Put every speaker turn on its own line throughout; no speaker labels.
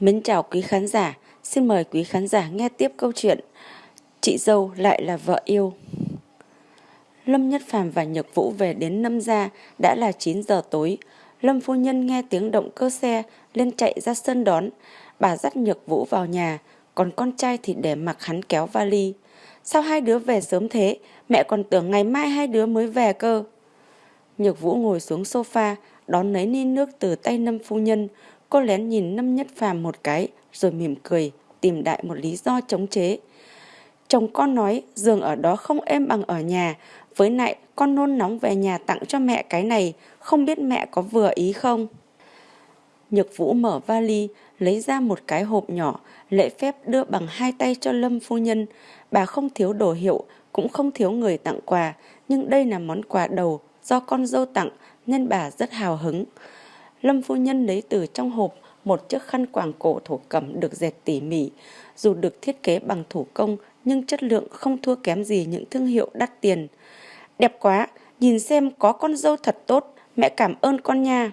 Mến chào quý khán giả, xin mời quý khán giả nghe tiếp câu chuyện Chị dâu lại là vợ yêu. Lâm Nhất Phàm và Nhược Vũ về đến Lâm gia đã là 9 giờ tối. Lâm phu nhân nghe tiếng động cơ xe lên chạy ra sân đón. Bà dắt Nhược Vũ vào nhà, còn con trai thì để mặc hắn kéo vali. Sao hai đứa về sớm thế? Mẹ còn tưởng ngày mai hai đứa mới về cơ. Nhược Vũ ngồi xuống sofa, đón lấy ni nước từ tay Lâm phu nhân. Cô lén nhìn năm Nhất Phàm một cái, rồi mỉm cười, tìm đại một lý do chống chế. Chồng con nói giường ở đó không êm bằng ở nhà, với lại con nôn nóng về nhà tặng cho mẹ cái này, không biết mẹ có vừa ý không? Nhược Vũ mở vali, lấy ra một cái hộp nhỏ, lễ phép đưa bằng hai tay cho Lâm phu nhân. Bà không thiếu đồ hiệu, cũng không thiếu người tặng quà, nhưng đây là món quà đầu do con dâu tặng nên bà rất hào hứng. Lâm phu nhân lấy từ trong hộp một chiếc khăn quàng cổ thổ cẩm được dệt tỉ mỉ. Dù được thiết kế bằng thủ công nhưng chất lượng không thua kém gì những thương hiệu đắt tiền. Đẹp quá, nhìn xem có con dâu thật tốt, mẹ cảm ơn con nha.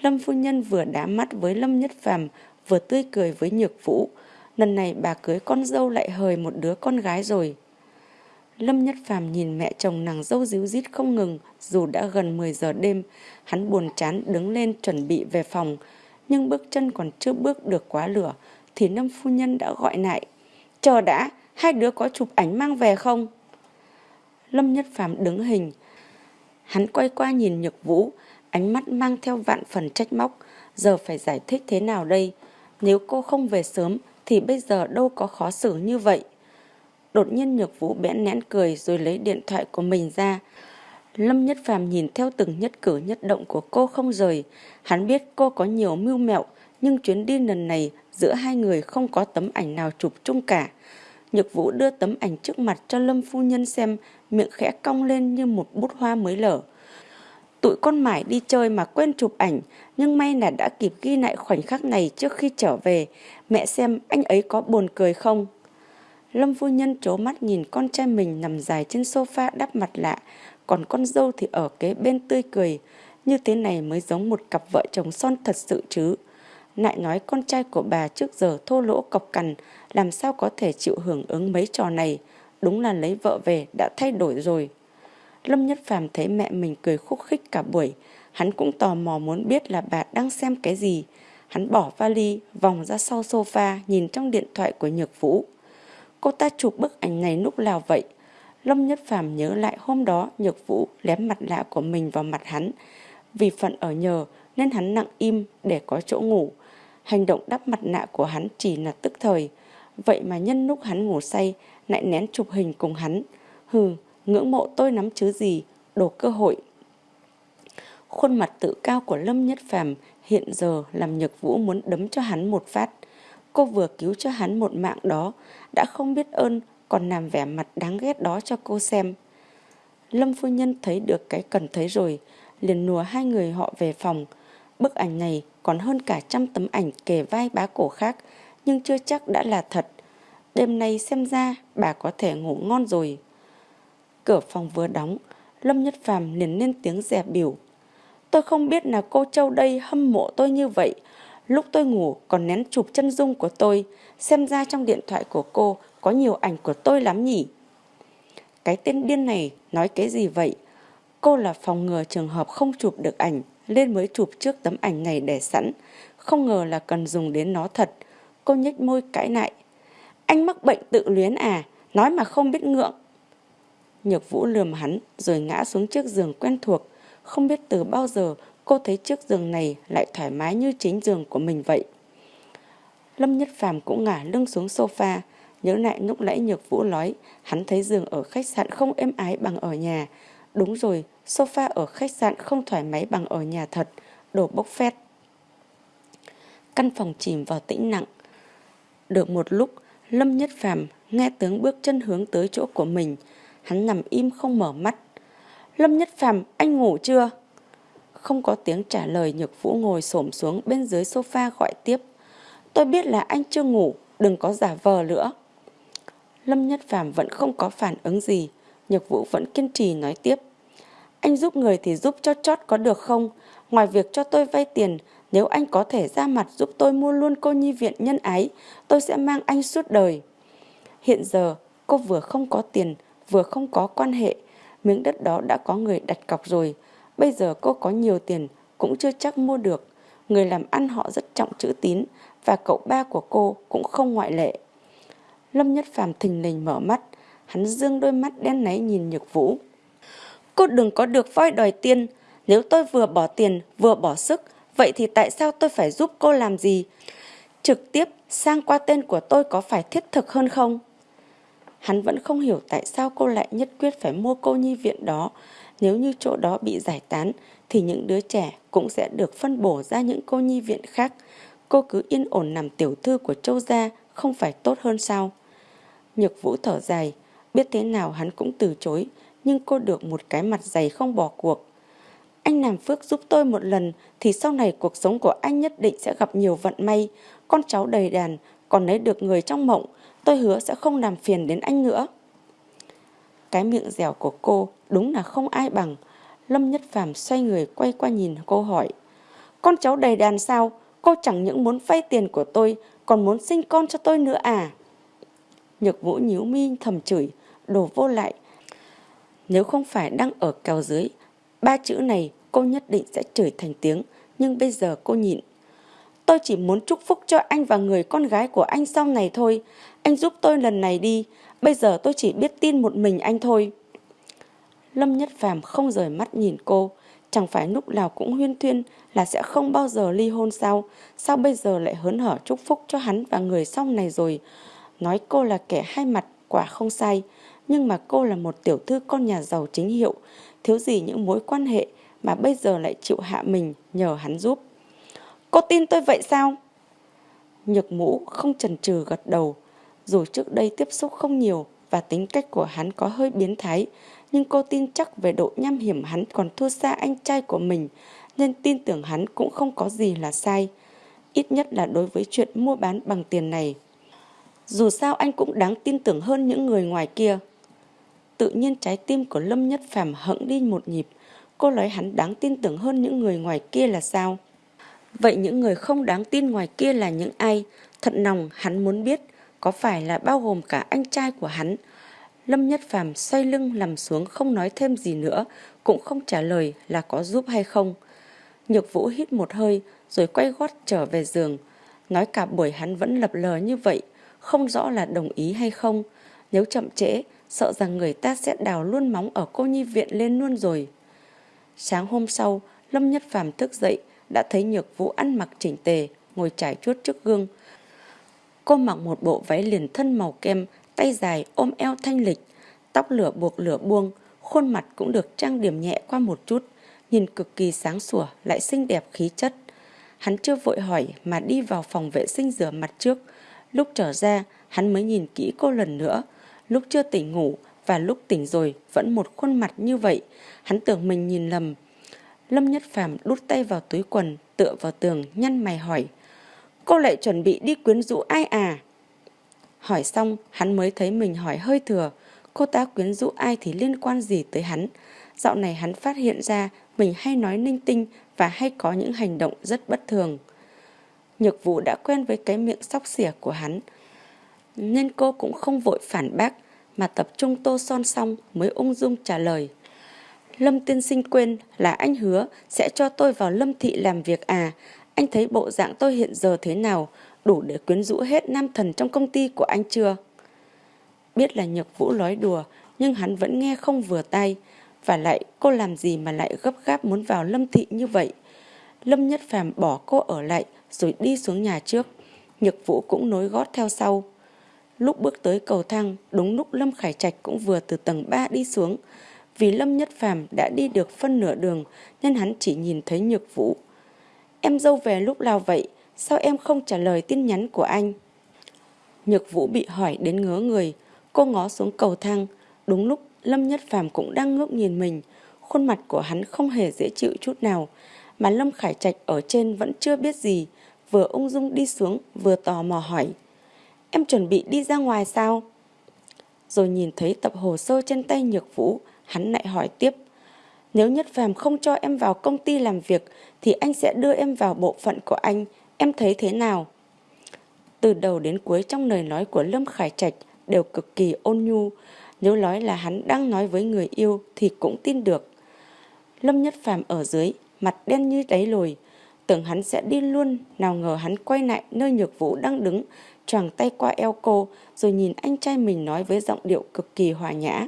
Lâm phu nhân vừa đá mắt với Lâm Nhất Phàm vừa tươi cười với Nhược Vũ. Lần này bà cưới con dâu lại hời một đứa con gái rồi. Lâm Nhất Phàm nhìn mẹ chồng nàng dâu díu dít không ngừng, dù đã gần 10 giờ đêm, hắn buồn chán đứng lên chuẩn bị về phòng, nhưng bước chân còn chưa bước được quá lửa, thì Lâm Phu Nhân đã gọi lại. Chờ đã, hai đứa có chụp ảnh mang về không? Lâm Nhất Phàm đứng hình. Hắn quay qua nhìn Nhược Vũ, ánh mắt mang theo vạn phần trách móc. Giờ phải giải thích thế nào đây? Nếu cô không về sớm thì bây giờ đâu có khó xử như vậy. Đột nhiên Nhược Vũ bẽn nén cười rồi lấy điện thoại của mình ra. Lâm Nhất Phàm nhìn theo từng nhất cử nhất động của cô không rời. Hắn biết cô có nhiều mưu mẹo, nhưng chuyến đi lần này giữa hai người không có tấm ảnh nào chụp chung cả. Nhược Vũ đưa tấm ảnh trước mặt cho Lâm Phu Nhân xem, miệng khẽ cong lên như một bút hoa mới lở. Tụi con mải đi chơi mà quên chụp ảnh, nhưng may là đã kịp ghi lại khoảnh khắc này trước khi trở về. Mẹ xem anh ấy có buồn cười không? Lâm phu nhân trố mắt nhìn con trai mình nằm dài trên sofa đắp mặt lạ, còn con dâu thì ở kế bên tươi cười. Như thế này mới giống một cặp vợ chồng son thật sự chứ. Lại nói con trai của bà trước giờ thô lỗ cọc cằn, làm sao có thể chịu hưởng ứng mấy trò này. Đúng là lấy vợ về đã thay đổi rồi. Lâm Nhất Phàm thấy mẹ mình cười khúc khích cả buổi. Hắn cũng tò mò muốn biết là bà đang xem cái gì. Hắn bỏ vali, vòng ra sau sofa, nhìn trong điện thoại của Nhược Vũ. Cô ta chụp bức ảnh này lúc nào vậy? Lâm Nhất Phàm nhớ lại hôm đó Nhược Vũ lém mặt lạ của mình vào mặt hắn. Vì phận ở nhờ nên hắn nặng im để có chỗ ngủ. Hành động đắp mặt nạ của hắn chỉ là tức thời. Vậy mà nhân lúc hắn ngủ say lại nén chụp hình cùng hắn. Hừ, ngưỡng mộ tôi nắm chứ gì, đồ cơ hội. Khuôn mặt tự cao của Lâm Nhất Phàm hiện giờ làm Nhược Vũ muốn đấm cho hắn một phát. Cô vừa cứu cho hắn một mạng đó, đã không biết ơn, còn làm vẻ mặt đáng ghét đó cho cô xem. Lâm phu nhân thấy được cái cần thấy rồi, liền nùa hai người họ về phòng. Bức ảnh này còn hơn cả trăm tấm ảnh kề vai bá cổ khác, nhưng chưa chắc đã là thật. Đêm nay xem ra bà có thể ngủ ngon rồi. Cửa phòng vừa đóng, Lâm Nhất Phàm liền lên tiếng dè biểu. Tôi không biết là cô Châu đây hâm mộ tôi như vậy, Lúc tôi ngủ còn nén chụp chân dung của tôi, xem ra trong điện thoại của cô có nhiều ảnh của tôi lắm nhỉ. Cái tên điên này nói cái gì vậy? Cô là phòng ngừa trường hợp không chụp được ảnh, nên mới chụp trước tấm ảnh này để sẵn. Không ngờ là cần dùng đến nó thật. Cô nhếch môi cãi lại. Anh mắc bệnh tự luyến à, nói mà không biết ngượng. Nhược vũ lườm hắn rồi ngã xuống chiếc giường quen thuộc. Không biết từ bao giờ cô thấy chiếc giường này lại thoải mái như chính giường của mình vậy. Lâm Nhất Phàm cũng ngả lưng xuống sofa, nhớ lại lúc nãy Nhược Vũ nói, hắn thấy giường ở khách sạn không êm ái bằng ở nhà. Đúng rồi, sofa ở khách sạn không thoải mái bằng ở nhà thật, đồ bốc phét. Căn phòng chìm vào tĩnh nặng. Được một lúc, Lâm Nhất Phàm nghe tiếng bước chân hướng tới chỗ của mình, hắn nằm im không mở mắt. Lâm Nhất Phàm, anh ngủ chưa? Không có tiếng trả lời Nhược Vũ ngồi xổm xuống bên dưới sofa gọi tiếp. Tôi biết là anh chưa ngủ, đừng có giả vờ nữa. Lâm Nhất Phàm vẫn không có phản ứng gì. Nhược Vũ vẫn kiên trì nói tiếp. Anh giúp người thì giúp cho chót có được không? Ngoài việc cho tôi vay tiền, Nếu anh có thể ra mặt giúp tôi mua luôn cô nhi viện nhân ái, tôi sẽ mang anh suốt đời. Hiện giờ, cô vừa không có tiền, vừa không có quan hệ. Miếng đất đó đã có người đặt cọc rồi. Bây giờ cô có nhiều tiền, cũng chưa chắc mua được. Người làm ăn họ rất trọng chữ tín, và cậu ba của cô cũng không ngoại lệ. Lâm Nhất Phàm thình lình mở mắt, hắn dương đôi mắt đen náy nhìn Nhược Vũ. Cô đừng có được voi đòi tiền, nếu tôi vừa bỏ tiền vừa bỏ sức, vậy thì tại sao tôi phải giúp cô làm gì? Trực tiếp sang qua tên của tôi có phải thiết thực hơn không? Hắn vẫn không hiểu tại sao cô lại nhất quyết phải mua cô nhi viện đó. Nếu như chỗ đó bị giải tán thì những đứa trẻ cũng sẽ được phân bổ ra những cô nhi viện khác. Cô cứ yên ổn nằm tiểu thư của châu gia không phải tốt hơn sao? Nhược vũ thở dài, biết thế nào hắn cũng từ chối, nhưng cô được một cái mặt dày không bỏ cuộc. Anh làm phước giúp tôi một lần thì sau này cuộc sống của anh nhất định sẽ gặp nhiều vận may. Con cháu đầy đàn, còn lấy được người trong mộng, tôi hứa sẽ không làm phiền đến anh nữa. Cái miệng dẻo của cô đúng là không ai bằng. Lâm Nhất Phàm xoay người quay qua nhìn cô hỏi. Con cháu đầy đàn sao? Cô chẳng những muốn vay tiền của tôi, còn muốn sinh con cho tôi nữa à? Nhược vũ nhíu mi thầm chửi, đổ vô lại. Nếu không phải đang ở kèo dưới, ba chữ này cô nhất định sẽ chửi thành tiếng, nhưng bây giờ cô nhịn. Tôi chỉ muốn chúc phúc cho anh và người con gái của anh sau này thôi. Anh giúp tôi lần này đi, bây giờ tôi chỉ biết tin một mình anh thôi. Lâm Nhất Phàm không rời mắt nhìn cô, chẳng phải lúc nào cũng huyên thuyên là sẽ không bao giờ ly hôn sao? Sao bây giờ lại hớn hở chúc phúc cho hắn và người sau này rồi? Nói cô là kẻ hai mặt, quả không sai. Nhưng mà cô là một tiểu thư con nhà giàu chính hiệu, thiếu gì những mối quan hệ mà bây giờ lại chịu hạ mình nhờ hắn giúp. Cô tin tôi vậy sao? Nhược mũ không chần chừ gật đầu. Dù trước đây tiếp xúc không nhiều và tính cách của hắn có hơi biến thái, nhưng cô tin chắc về độ nham hiểm hắn còn thua xa anh trai của mình, nên tin tưởng hắn cũng không có gì là sai. Ít nhất là đối với chuyện mua bán bằng tiền này. Dù sao anh cũng đáng tin tưởng hơn những người ngoài kia. Tự nhiên trái tim của Lâm Nhất Phàm hững đi một nhịp. Cô nói hắn đáng tin tưởng hơn những người ngoài kia là sao? Vậy những người không đáng tin ngoài kia là những ai? Thật lòng hắn muốn biết có phải là bao gồm cả anh trai của hắn. Lâm Nhất Phàm xoay lưng nằm xuống không nói thêm gì nữa, cũng không trả lời là có giúp hay không. Nhược Vũ hít một hơi rồi quay gót trở về giường. Nói cả buổi hắn vẫn lập lờ như vậy, không rõ là đồng ý hay không. Nếu chậm trễ, sợ rằng người ta sẽ đào luôn móng ở cô nhi viện lên luôn rồi. Sáng hôm sau, Lâm Nhất Phàm thức dậy, đã thấy Nhược Vũ ăn mặc chỉnh tề, ngồi trải chuốt trước gương. Cô mặc một bộ váy liền thân màu kem, tay dài ôm eo thanh lịch, tóc lửa buộc lửa buông, khuôn mặt cũng được trang điểm nhẹ qua một chút, nhìn cực kỳ sáng sủa lại xinh đẹp khí chất. Hắn chưa vội hỏi mà đi vào phòng vệ sinh rửa mặt trước. Lúc trở ra, hắn mới nhìn kỹ cô lần nữa. Lúc chưa tỉnh ngủ và lúc tỉnh rồi vẫn một khuôn mặt như vậy. Hắn tưởng mình nhìn lầm. Lâm Nhất Phàm đút tay vào túi quần, tựa vào tường, nhăn mày hỏi. Cô lại chuẩn bị đi quyến rũ ai à? Hỏi xong, hắn mới thấy mình hỏi hơi thừa. Cô ta quyến rũ ai thì liên quan gì tới hắn? Dạo này hắn phát hiện ra mình hay nói ninh tinh và hay có những hành động rất bất thường. Nhược vụ đã quen với cái miệng sóc xỉa của hắn, nên cô cũng không vội phản bác mà tập trung tô son xong mới ung dung trả lời. Lâm tiên sinh quên là anh hứa sẽ cho tôi vào lâm thị làm việc à. Anh thấy bộ dạng tôi hiện giờ thế nào, đủ để quyến rũ hết nam thần trong công ty của anh chưa? Biết là nhược vũ nói đùa, nhưng hắn vẫn nghe không vừa tay. Và lại cô làm gì mà lại gấp gáp muốn vào lâm thị như vậy? Lâm Nhất Phàm bỏ cô ở lại rồi đi xuống nhà trước. Nhược vũ cũng nối gót theo sau. Lúc bước tới cầu thang, đúng lúc Lâm Khải Trạch cũng vừa từ tầng 3 đi xuống. Vì Lâm Nhất Phàm đã đi được phân nửa đường nên hắn chỉ nhìn thấy Nhược Vũ. Em dâu về lúc nào vậy? Sao em không trả lời tin nhắn của anh? Nhược Vũ bị hỏi đến ngớ người. Cô ngó xuống cầu thang. Đúng lúc Lâm Nhất Phàm cũng đang ngước nhìn mình. Khuôn mặt của hắn không hề dễ chịu chút nào. Mà Lâm Khải Trạch ở trên vẫn chưa biết gì. Vừa ung dung đi xuống vừa tò mò hỏi. Em chuẩn bị đi ra ngoài sao? Rồi nhìn thấy tập hồ sơ trên tay Nhược Vũ, hắn lại hỏi tiếp. Nếu Nhất Phàm không cho em vào công ty làm việc thì anh sẽ đưa em vào bộ phận của anh. Em thấy thế nào? Từ đầu đến cuối trong lời nói của Lâm Khải Trạch đều cực kỳ ôn nhu. Nếu nói là hắn đang nói với người yêu thì cũng tin được. Lâm Nhất Phàm ở dưới, mặt đen như đáy lồi. Tưởng hắn sẽ đi luôn, nào ngờ hắn quay lại nơi nhược vũ đang đứng, choàng tay qua eo cô, rồi nhìn anh trai mình nói với giọng điệu cực kỳ hòa nhã.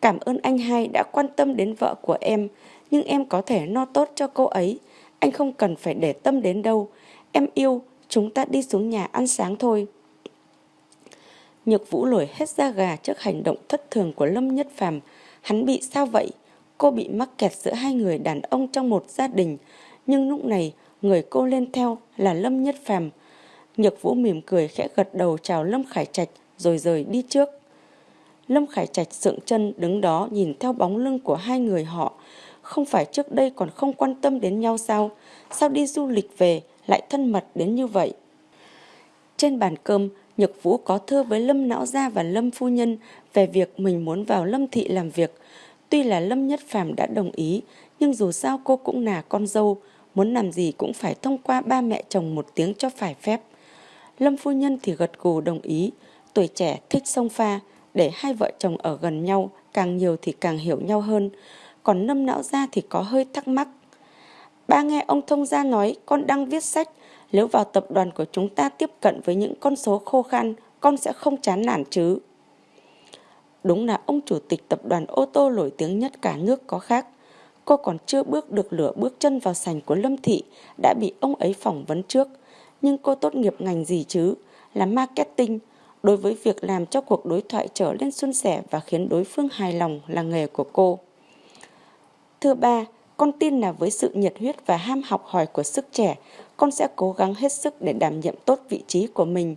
Cảm ơn anh hai đã quan tâm đến vợ của em, nhưng em có thể no tốt cho cô ấy. Anh không cần phải để tâm đến đâu. Em yêu, chúng ta đi xuống nhà ăn sáng thôi. Nhược Vũ nổi hết da gà trước hành động thất thường của Lâm Nhất Phàm. Hắn bị sao vậy? Cô bị mắc kẹt giữa hai người đàn ông trong một gia đình. Nhưng lúc này, người cô lên theo là Lâm Nhất Phàm. Nhược Vũ mỉm cười khẽ gật đầu chào Lâm Khải Trạch rồi rời đi trước. Lâm Khải Trạch dựng chân đứng đó nhìn theo bóng lưng của hai người họ. Không phải trước đây còn không quan tâm đến nhau sao? Sao đi du lịch về lại thân mật đến như vậy? Trên bàn cơm, Nhật Vũ có thơ với Lâm Não Gia và Lâm Phu Nhân về việc mình muốn vào Lâm Thị làm việc. Tuy là Lâm Nhất Phàm đã đồng ý, nhưng dù sao cô cũng là con dâu, muốn làm gì cũng phải thông qua ba mẹ chồng một tiếng cho phải phép. Lâm Phu Nhân thì gật gù đồng ý, tuổi trẻ thích sông pha, để hai vợ chồng ở gần nhau, càng nhiều thì càng hiểu nhau hơn. Còn nâm Não ra thì có hơi thắc mắc. Ba nghe ông thông gia nói con đang viết sách, nếu vào tập đoàn của chúng ta tiếp cận với những con số khô khan, con sẽ không chán nản chứ. Đúng là ông chủ tịch tập đoàn ô tô nổi tiếng nhất cả nước có khác. Cô còn chưa bước được lửa bước chân vào sành của Lâm Thị, đã bị ông ấy phỏng vấn trước. Nhưng cô tốt nghiệp ngành gì chứ? Là marketing. Đối với việc làm cho cuộc đối thoại trở lên xuân sẻ và khiến đối phương hài lòng là nghề của cô. Thứ ba, con tin là với sự nhiệt huyết và ham học hỏi của sức trẻ, con sẽ cố gắng hết sức để đảm nhiệm tốt vị trí của mình.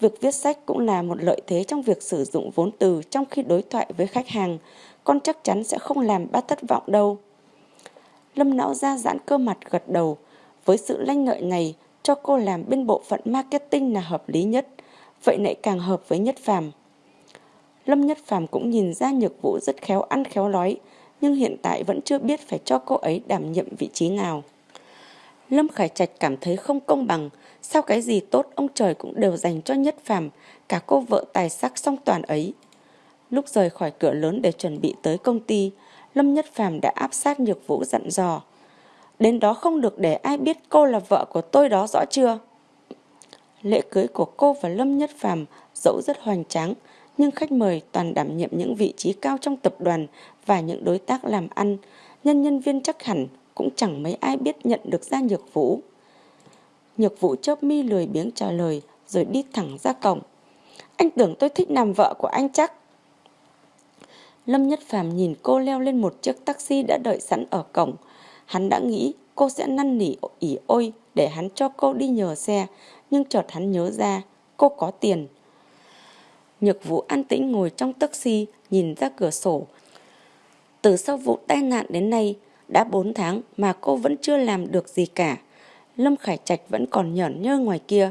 Việc viết sách cũng là một lợi thế trong việc sử dụng vốn từ trong khi đối thoại với khách hàng. Con chắc chắn sẽ không làm bác thất vọng đâu. Lâm não ra giãn cơ mặt gật đầu. Với sự lanh lợi này, cho cô làm bên bộ phận marketing là hợp lý nhất. Vậy lại càng hợp với Nhất Phàm. Lâm Nhất Phàm cũng nhìn ra nhược vũ rất khéo ăn khéo nói, nhưng hiện tại vẫn chưa biết phải cho cô ấy đảm nhiệm vị trí nào. Lâm Khải Trạch cảm thấy không công bằng, sao cái gì tốt ông trời cũng đều dành cho Nhất Phàm, cả cô vợ tài sắc song toàn ấy. Lúc rời khỏi cửa lớn để chuẩn bị tới công ty, Lâm Nhất Phàm đã áp sát Nhược Vũ dặn dò. Đến đó không được để ai biết cô là vợ của tôi đó rõ chưa? Lễ cưới của cô và Lâm Nhất Phàm dẫu rất hoành tráng, nhưng khách mời toàn đảm nhiệm những vị trí cao trong tập đoàn và những đối tác làm ăn, nhân nhân viên chắc hẳn cũng chẳng mấy ai biết nhận được ra Nhược Vũ. Nhược Vũ chớp mi lười biếng trả lời rồi đi thẳng ra cổng. Anh tưởng tôi thích làm vợ của anh chắc. Lâm Nhất Phàm nhìn cô leo lên một chiếc taxi đã đợi sẵn ở cổng. Hắn đã nghĩ cô sẽ năn nỉ ỉ ôi để hắn cho cô đi nhờ xe, nhưng chợt hắn nhớ ra cô có tiền. Nhược Vũ an tĩnh ngồi trong taxi nhìn ra cửa sổ. Từ sau vụ tai nạn đến nay, đã 4 tháng mà cô vẫn chưa làm được gì cả. Lâm Khải Trạch vẫn còn nhởn nhơ ngoài kia.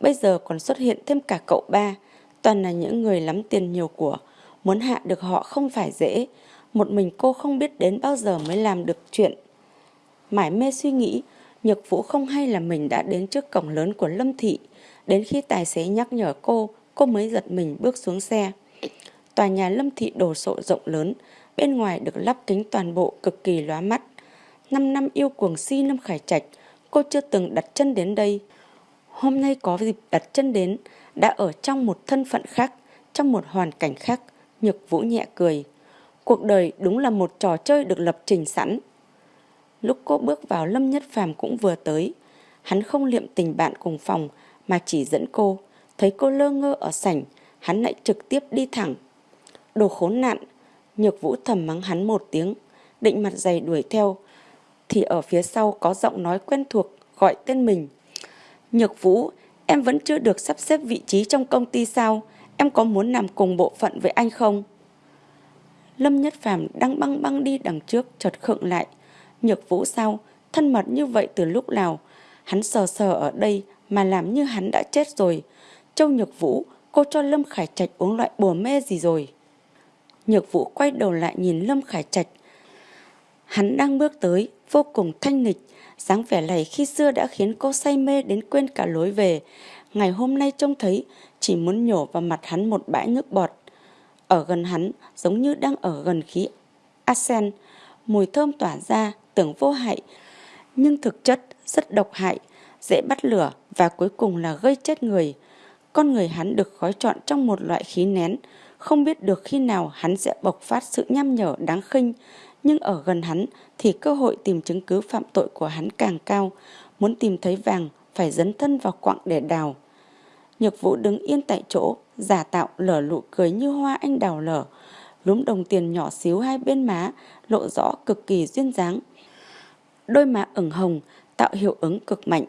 Bây giờ còn xuất hiện thêm cả cậu ba. Toàn là những người lắm tiền nhiều của. Muốn hạ được họ không phải dễ. Một mình cô không biết đến bao giờ mới làm được chuyện. Mãi mê suy nghĩ, Nhược Vũ không hay là mình đã đến trước cổng lớn của Lâm Thị. Đến khi tài xế nhắc nhở cô, cô mới giật mình bước xuống xe. Tòa nhà Lâm Thị đồ sộ rộng lớn, bên ngoài được lắp kính toàn bộ cực kỳ lóa mắt. Năm năm yêu cuồng si Lâm Khải Trạch, cô chưa từng đặt chân đến đây. Hôm nay có dịp đặt chân đến, đã ở trong một thân phận khác, trong một hoàn cảnh khác, Nhược Vũ nhẹ cười. Cuộc đời đúng là một trò chơi được lập trình sẵn. Lúc cô bước vào Lâm Nhất Phàm cũng vừa tới. Hắn không liệm tình bạn cùng phòng mà chỉ dẫn cô. Thấy cô lơ ngơ ở sảnh, hắn lại trực tiếp đi thẳng. Đồ khốn nạn, Nhược vũ thầm mắng hắn một tiếng, định mặt dày đuổi theo. Thì ở phía sau có giọng nói quen thuộc gọi tên mình. Nhược vũ, em vẫn chưa được sắp xếp vị trí trong công ty sao? Em có muốn làm cùng bộ phận với anh không? Lâm Nhất Phàm đang băng băng đi đằng trước chợt khựng lại. Nhược vũ sao? Thân mật như vậy từ lúc nào? Hắn sờ sờ ở đây mà làm như hắn đã chết rồi. Châu Nhược Vũ, cô cho Lâm Khải Trạch uống loại bùa mê gì rồi? Nhược Vũ quay đầu lại nhìn Lâm Khải Trạch. Hắn đang bước tới, vô cùng thanh nghịch, dáng vẻ này khi xưa đã khiến cô say mê đến quên cả lối về. Ngày hôm nay trông thấy, chỉ muốn nhổ vào mặt hắn một bãi nước bọt. Ở gần hắn, giống như đang ở gần khí Asen, mùi thơm tỏa ra, tưởng vô hại, nhưng thực chất rất độc hại, dễ bắt lửa và cuối cùng là gây chết người. Con người hắn được gói trọn trong một loại khí nén, không biết được khi nào hắn sẽ bộc phát sự nham nhở đáng khinh, nhưng ở gần hắn thì cơ hội tìm chứng cứ phạm tội của hắn càng cao, muốn tìm thấy vàng phải dấn thân vào quặng để đào. Nhược vũ đứng yên tại chỗ, giả tạo lở lụ cười như hoa anh đào lở, lúm đồng tiền nhỏ xíu hai bên má, lộ rõ cực kỳ duyên dáng. Đôi má ửng hồng, tạo hiệu ứng cực mạnh.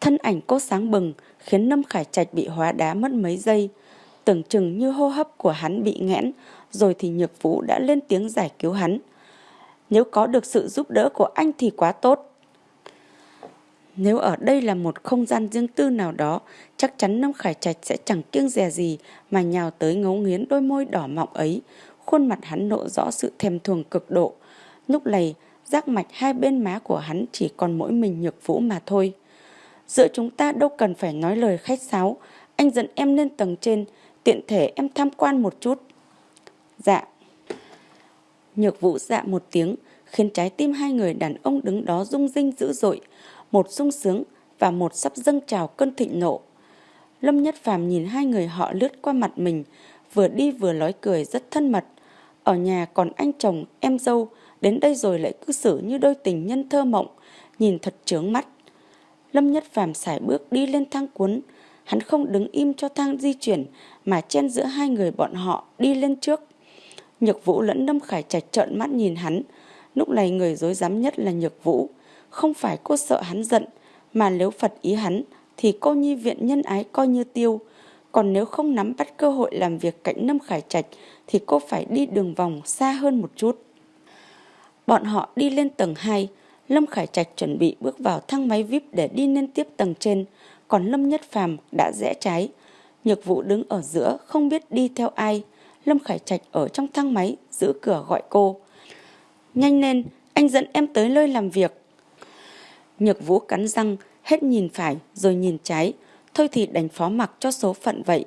Thân ảnh cô sáng bừng, khiến Lâm Khải Trạch bị hóa đá mất mấy giây. Tưởng chừng như hô hấp của hắn bị nghẽn, rồi thì Nhược Vũ đã lên tiếng giải cứu hắn. Nếu có được sự giúp đỡ của anh thì quá tốt. Nếu ở đây là một không gian riêng tư nào đó, chắc chắn Lâm Khải Trạch sẽ chẳng kiêng dè gì mà nhào tới ngấu nghiến đôi môi đỏ mọng ấy. Khuôn mặt hắn lộ rõ sự thèm thuồng cực độ. Lúc này, giác mạch hai bên má của hắn chỉ còn mỗi mình nhược vũ mà thôi. Giữa chúng ta đâu cần phải nói lời khách sáo, anh dẫn em lên tầng trên, tiện thể em tham quan một chút. Dạ. Nhược vũ dạ một tiếng, khiến trái tim hai người đàn ông đứng đó rung rinh dữ dội, một sung sướng và một sắp dâng trào cơn thịnh nộ. Lâm Nhất Phàm nhìn hai người họ lướt qua mặt mình, vừa đi vừa nói cười rất thân mật. Ở nhà còn anh chồng, em dâu, đến đây rồi lại cư xử như đôi tình nhân thơ mộng, nhìn thật trướng mắt. Lâm Nhất Phàm sải bước đi lên thang cuốn, hắn không đứng im cho thang di chuyển mà chen giữa hai người bọn họ đi lên trước. Nhược Vũ lẫn Lâm Khải Trạch trợn mắt nhìn hắn, lúc này người dối dám nhất là Nhược Vũ. Không phải cô sợ hắn giận, mà nếu Phật ý hắn thì cô nhi viện nhân ái coi như tiêu. Còn nếu không nắm bắt cơ hội làm việc cạnh Lâm Khải Trạch thì cô phải đi đường vòng xa hơn một chút. Bọn họ đi lên tầng 2, Lâm Khải Trạch chuẩn bị bước vào thang máy VIP để đi lên tiếp tầng trên, còn Lâm Nhất Phàm đã rẽ trái. Nhược vụ đứng ở giữa không biết đi theo ai. Lâm Khải Trạch ở trong thang máy giữ cửa gọi cô. Nhanh lên, anh dẫn em tới nơi làm việc. Nhược vũ cắn răng, hết nhìn phải rồi nhìn trái. Thôi thì đành phó mặc cho số phận vậy.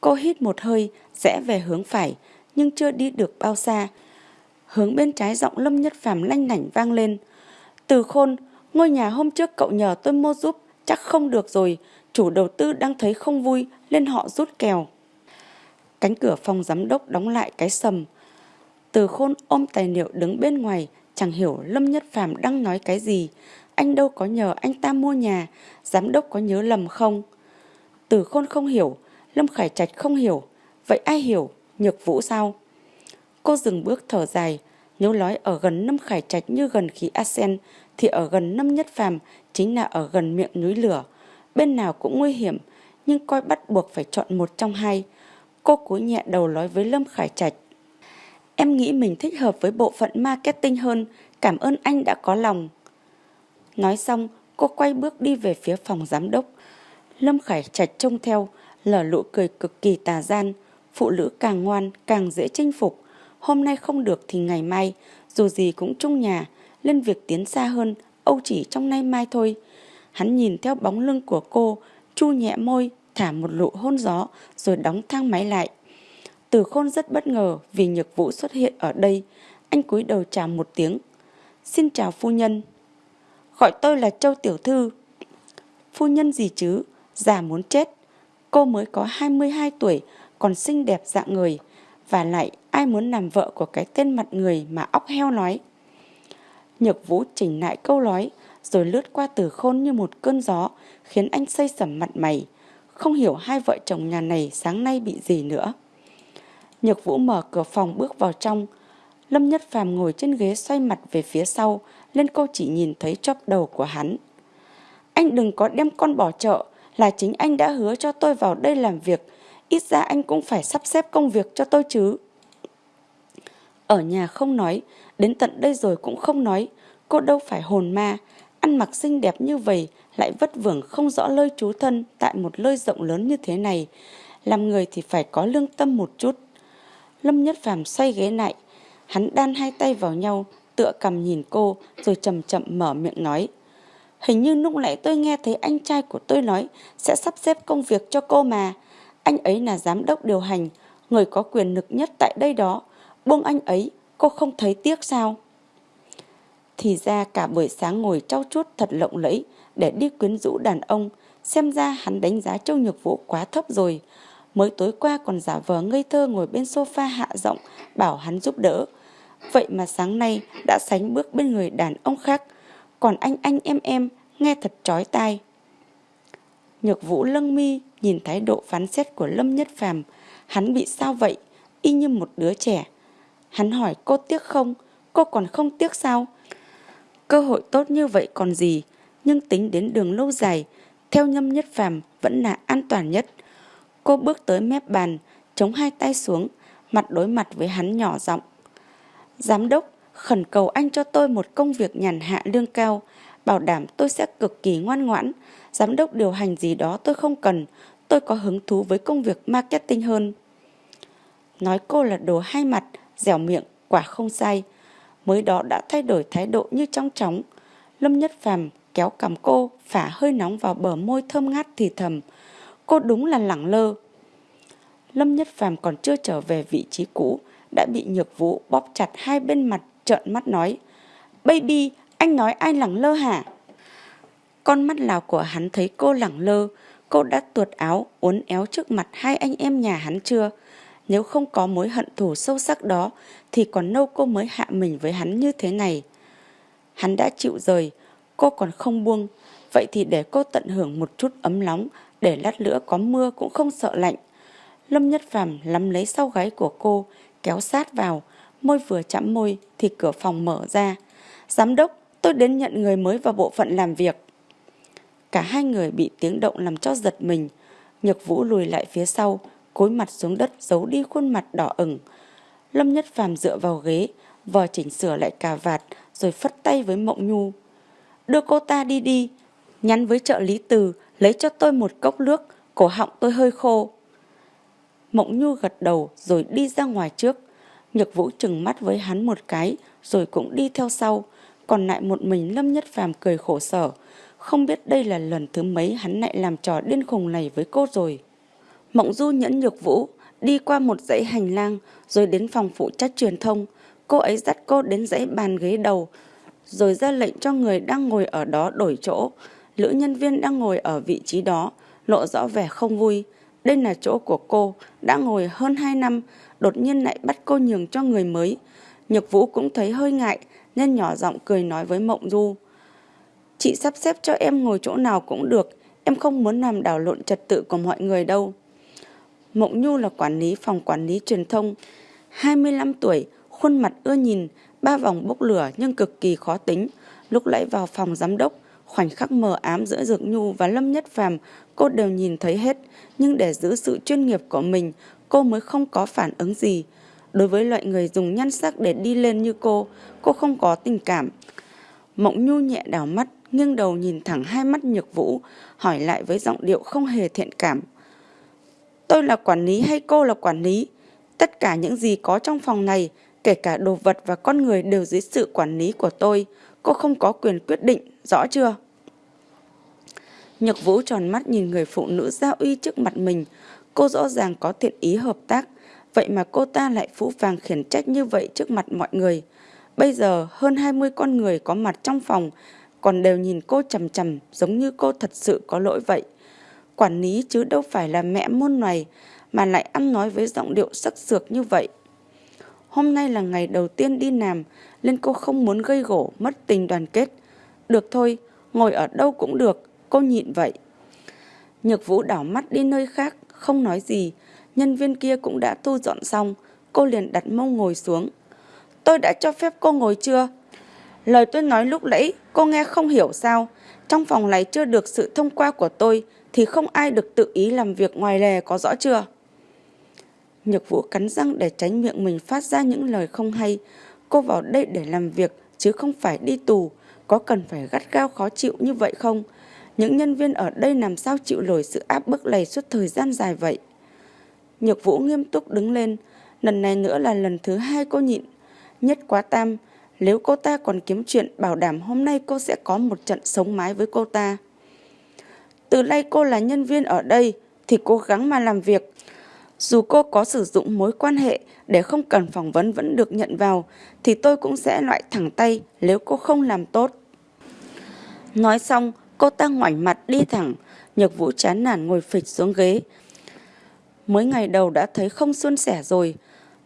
Cô hít một hơi, rẽ về hướng phải, nhưng chưa đi được bao xa. Hướng bên trái giọng Lâm Nhất Phàm lanh lảnh vang lên. Từ khôn, ngôi nhà hôm trước cậu nhờ tôi mua giúp, chắc không được rồi. Chủ đầu tư đang thấy không vui, nên họ rút kèo. Cánh cửa phòng giám đốc đóng lại cái sầm. Từ khôn ôm tài liệu đứng bên ngoài, chẳng hiểu Lâm Nhất Phàm đang nói cái gì. Anh đâu có nhờ anh ta mua nhà, giám đốc có nhớ lầm không? Từ khôn không hiểu, Lâm Khải Trạch không hiểu. Vậy ai hiểu? Nhược Vũ sao? Cô dừng bước thở dài, nếu nói ở gần Lâm Khải Trạch như gần khí Asen thì ở gần Lâm Nhất Phàm chính là ở gần miệng núi lửa. Bên nào cũng nguy hiểm, nhưng coi bắt buộc phải chọn một trong hai. Cô cúi nhẹ đầu nói với Lâm Khải Trạch. Em nghĩ mình thích hợp với bộ phận marketing hơn, cảm ơn anh đã có lòng. Nói xong, cô quay bước đi về phía phòng giám đốc. Lâm Khải Trạch trông theo, lở lụ cười cực kỳ tà gian. Phụ nữ càng ngoan, càng dễ chinh phục. Hôm nay không được thì ngày mai, dù gì cũng chung nhà, lên việc tiến xa hơn, âu chỉ trong nay mai thôi. Hắn nhìn theo bóng lưng của cô, chu nhẹ môi, thả một lụ hôn gió, rồi đóng thang máy lại. Từ khôn rất bất ngờ vì nhược vũ xuất hiện ở đây. Anh cúi đầu chào một tiếng. Xin chào phu nhân. Gọi tôi là Châu Tiểu Thư. Phu nhân gì chứ, già muốn chết. Cô mới có 22 tuổi, còn xinh đẹp dạng người. Và lại ai muốn làm vợ của cái tên mặt người mà óc heo nói. Nhược vũ chỉnh lại câu nói, rồi lướt qua từ khôn như một cơn gió, khiến anh xây sẩm mặt mày. Không hiểu hai vợ chồng nhà này sáng nay bị gì nữa. Nhược vũ mở cửa phòng bước vào trong. Lâm Nhất Phàm ngồi trên ghế xoay mặt về phía sau, lên cô chỉ nhìn thấy chóp đầu của hắn. Anh đừng có đem con bỏ chợ, là chính anh đã hứa cho tôi vào đây làm việc, ít ra anh cũng phải sắp xếp công việc cho tôi chứ. Ở nhà không nói, đến tận đây rồi cũng không nói, cô đâu phải hồn ma, ăn mặc xinh đẹp như vậy lại vất vưởng không rõ lơi chú thân tại một lơi rộng lớn như thế này. Làm người thì phải có lương tâm một chút. Lâm Nhất Phàm xoay ghế lại, Hắn đan hai tay vào nhau, tựa cầm nhìn cô rồi chậm chậm mở miệng nói. Hình như lúc nãy tôi nghe thấy anh trai của tôi nói sẽ sắp xếp công việc cho cô mà. Anh ấy là giám đốc điều hành, người có quyền lực nhất tại đây đó. Buông anh ấy, cô không thấy tiếc sao? Thì ra cả buổi sáng ngồi trau chuốt thật lộng lẫy để đi quyến rũ đàn ông. Xem ra hắn đánh giá Châu Nhược Vũ quá thấp rồi. Mới tối qua còn giả vờ ngây thơ ngồi bên sofa hạ giọng bảo hắn giúp đỡ. Vậy mà sáng nay đã sánh bước bên người đàn ông khác. Còn anh anh em em nghe thật chói tai. Nhược Vũ lâng mi nhìn thái độ phán xét của Lâm Nhất Phàm, hắn bị sao vậy, y như một đứa trẻ. Hắn hỏi cô tiếc không, cô còn không tiếc sao? Cơ hội tốt như vậy còn gì, nhưng tính đến đường lâu dài, theo Nhâm Nhất Phàm vẫn là an toàn nhất. Cô bước tới mép bàn, chống hai tay xuống, mặt đối mặt với hắn nhỏ giọng. Giám đốc, khẩn cầu anh cho tôi một công việc nhàn hạ lương cao, bảo đảm tôi sẽ cực kỳ ngoan ngoãn. Giám đốc điều hành gì đó tôi không cần, tôi có hứng thú với công việc marketing hơn. Nói cô là đồ hai mặt, dẻo miệng, quả không sai. Mới đó đã thay đổi thái độ như trong chóng. Lâm Nhất Phàm kéo cầm cô, phả hơi nóng vào bờ môi thơm ngát thì thầm. Cô đúng là lẳng lơ. Lâm Nhất Phàm còn chưa trở về vị trí cũ, đã bị nhược vũ bóp chặt hai bên mặt trợn mắt nói. Baby, anh nói ai lẳng lơ hả? Con mắt lào của hắn thấy cô lẳng lơ, cô đã tuột áo, uốn éo trước mặt hai anh em nhà hắn chưa? Nếu không có mối hận thù sâu sắc đó, thì còn lâu cô mới hạ mình với hắn như thế này. Hắn đã chịu rời, cô còn không buông, vậy thì để cô tận hưởng một chút ấm nóng, để lát nữa có mưa cũng không sợ lạnh. Lâm Nhất Phàm lắm lấy sau gáy của cô, kéo sát vào, môi vừa chạm môi thì cửa phòng mở ra. Giám đốc, tôi đến nhận người mới vào bộ phận làm việc. Cả hai người bị tiếng động làm cho giật mình. Nhược Vũ lùi lại phía sau, cúi mặt xuống đất giấu đi khuôn mặt đỏ ửng. Lâm Nhất Phàm dựa vào ghế, vò chỉnh sửa lại cà vạt rồi phất tay với Mộng Nhu. Đưa cô ta đi đi, nhắn với trợ lý từ lấy cho tôi một cốc nước, cổ họng tôi hơi khô. Mộng Nhu gật đầu rồi đi ra ngoài trước. Nhược Vũ chừng mắt với hắn một cái rồi cũng đi theo sau. Còn lại một mình Lâm Nhất Phàm cười khổ sở. Không biết đây là lần thứ mấy hắn lại làm trò điên khùng này với cô rồi. Mộng Du nhẫn Nhược Vũ đi qua một dãy hành lang rồi đến phòng phụ trách truyền thông. Cô ấy dắt cô đến dãy bàn ghế đầu rồi ra lệnh cho người đang ngồi ở đó đổi chỗ. Lữ nhân viên đang ngồi ở vị trí đó lộ rõ vẻ không vui. Đây là chỗ của cô, đã ngồi hơn 2 năm, đột nhiên lại bắt cô nhường cho người mới. Nhược Vũ cũng thấy hơi ngại, nên nhỏ giọng cười nói với Mộng Du. Chị sắp xếp cho em ngồi chỗ nào cũng được, em không muốn làm đảo lộn trật tự của mọi người đâu. Mộng Nhu là quản lý phòng quản lý truyền thông, 25 tuổi, khuôn mặt ưa nhìn, ba vòng bốc lửa nhưng cực kỳ khó tính. Lúc nãy vào phòng giám đốc, khoảnh khắc mờ ám giữa Dược Nhu và Lâm Nhất Phàm cô đều nhìn thấy hết, nhưng để giữ sự chuyên nghiệp của mình, cô mới không có phản ứng gì. Đối với loại người dùng nhan sắc để đi lên như cô, cô không có tình cảm. Mộng Nhu nhẹ đảo mắt, nghiêng đầu nhìn thẳng hai mắt nhược vũ, hỏi lại với giọng điệu không hề thiện cảm. Tôi là quản lý hay cô là quản lý? Tất cả những gì có trong phòng này, kể cả đồ vật và con người đều dưới sự quản lý của tôi. Cô không có quyền quyết định, rõ chưa? Nhược vũ tròn mắt nhìn người phụ nữ giao uy trước mặt mình. Cô rõ ràng có thiện ý hợp tác. Vậy mà cô ta lại phũ vàng khiển trách như vậy trước mặt mọi người. Bây giờ hơn 20 con người có mặt trong phòng còn đều nhìn cô chầm chầm giống như cô thật sự có lỗi vậy. Quản lý chứ đâu phải là mẹ môn này mà lại ăn nói với giọng điệu sắc sược như vậy. Hôm nay là ngày đầu tiên đi làm nên cô không muốn gây gổ mất tình đoàn kết. Được thôi, ngồi ở đâu cũng được, cô nhịn vậy. Nhược vũ đảo mắt đi nơi khác, không nói gì. Nhân viên kia cũng đã thu dọn xong, cô liền đặt mông ngồi xuống. Tôi đã cho phép cô ngồi chưa? Lời tôi nói lúc nãy cô nghe không hiểu sao. Trong phòng này chưa được sự thông qua của tôi thì không ai được tự ý làm việc ngoài lề có rõ chưa? Nhược vũ cắn răng để tránh miệng mình phát ra những lời không hay. Cô vào đây để làm việc chứ không phải đi tù. Có cần phải gắt gao khó chịu như vậy không? Những nhân viên ở đây làm sao chịu nổi sự áp bức này suốt thời gian dài vậy? Nhược vũ nghiêm túc đứng lên. Lần này nữa là lần thứ hai cô nhịn. Nhất quá tam, nếu cô ta còn kiếm chuyện bảo đảm hôm nay cô sẽ có một trận sống mái với cô ta. Từ nay cô là nhân viên ở đây thì cố gắng mà làm việc. Dù cô có sử dụng mối quan hệ để không cần phỏng vấn vẫn được nhận vào thì tôi cũng sẽ loại thẳng tay nếu cô không làm tốt. Nói xong, cô ta ngoảnh mặt đi thẳng, Nhược Vũ chán nản ngồi phịch xuống ghế. Mới ngày đầu đã thấy không suôn sẻ rồi.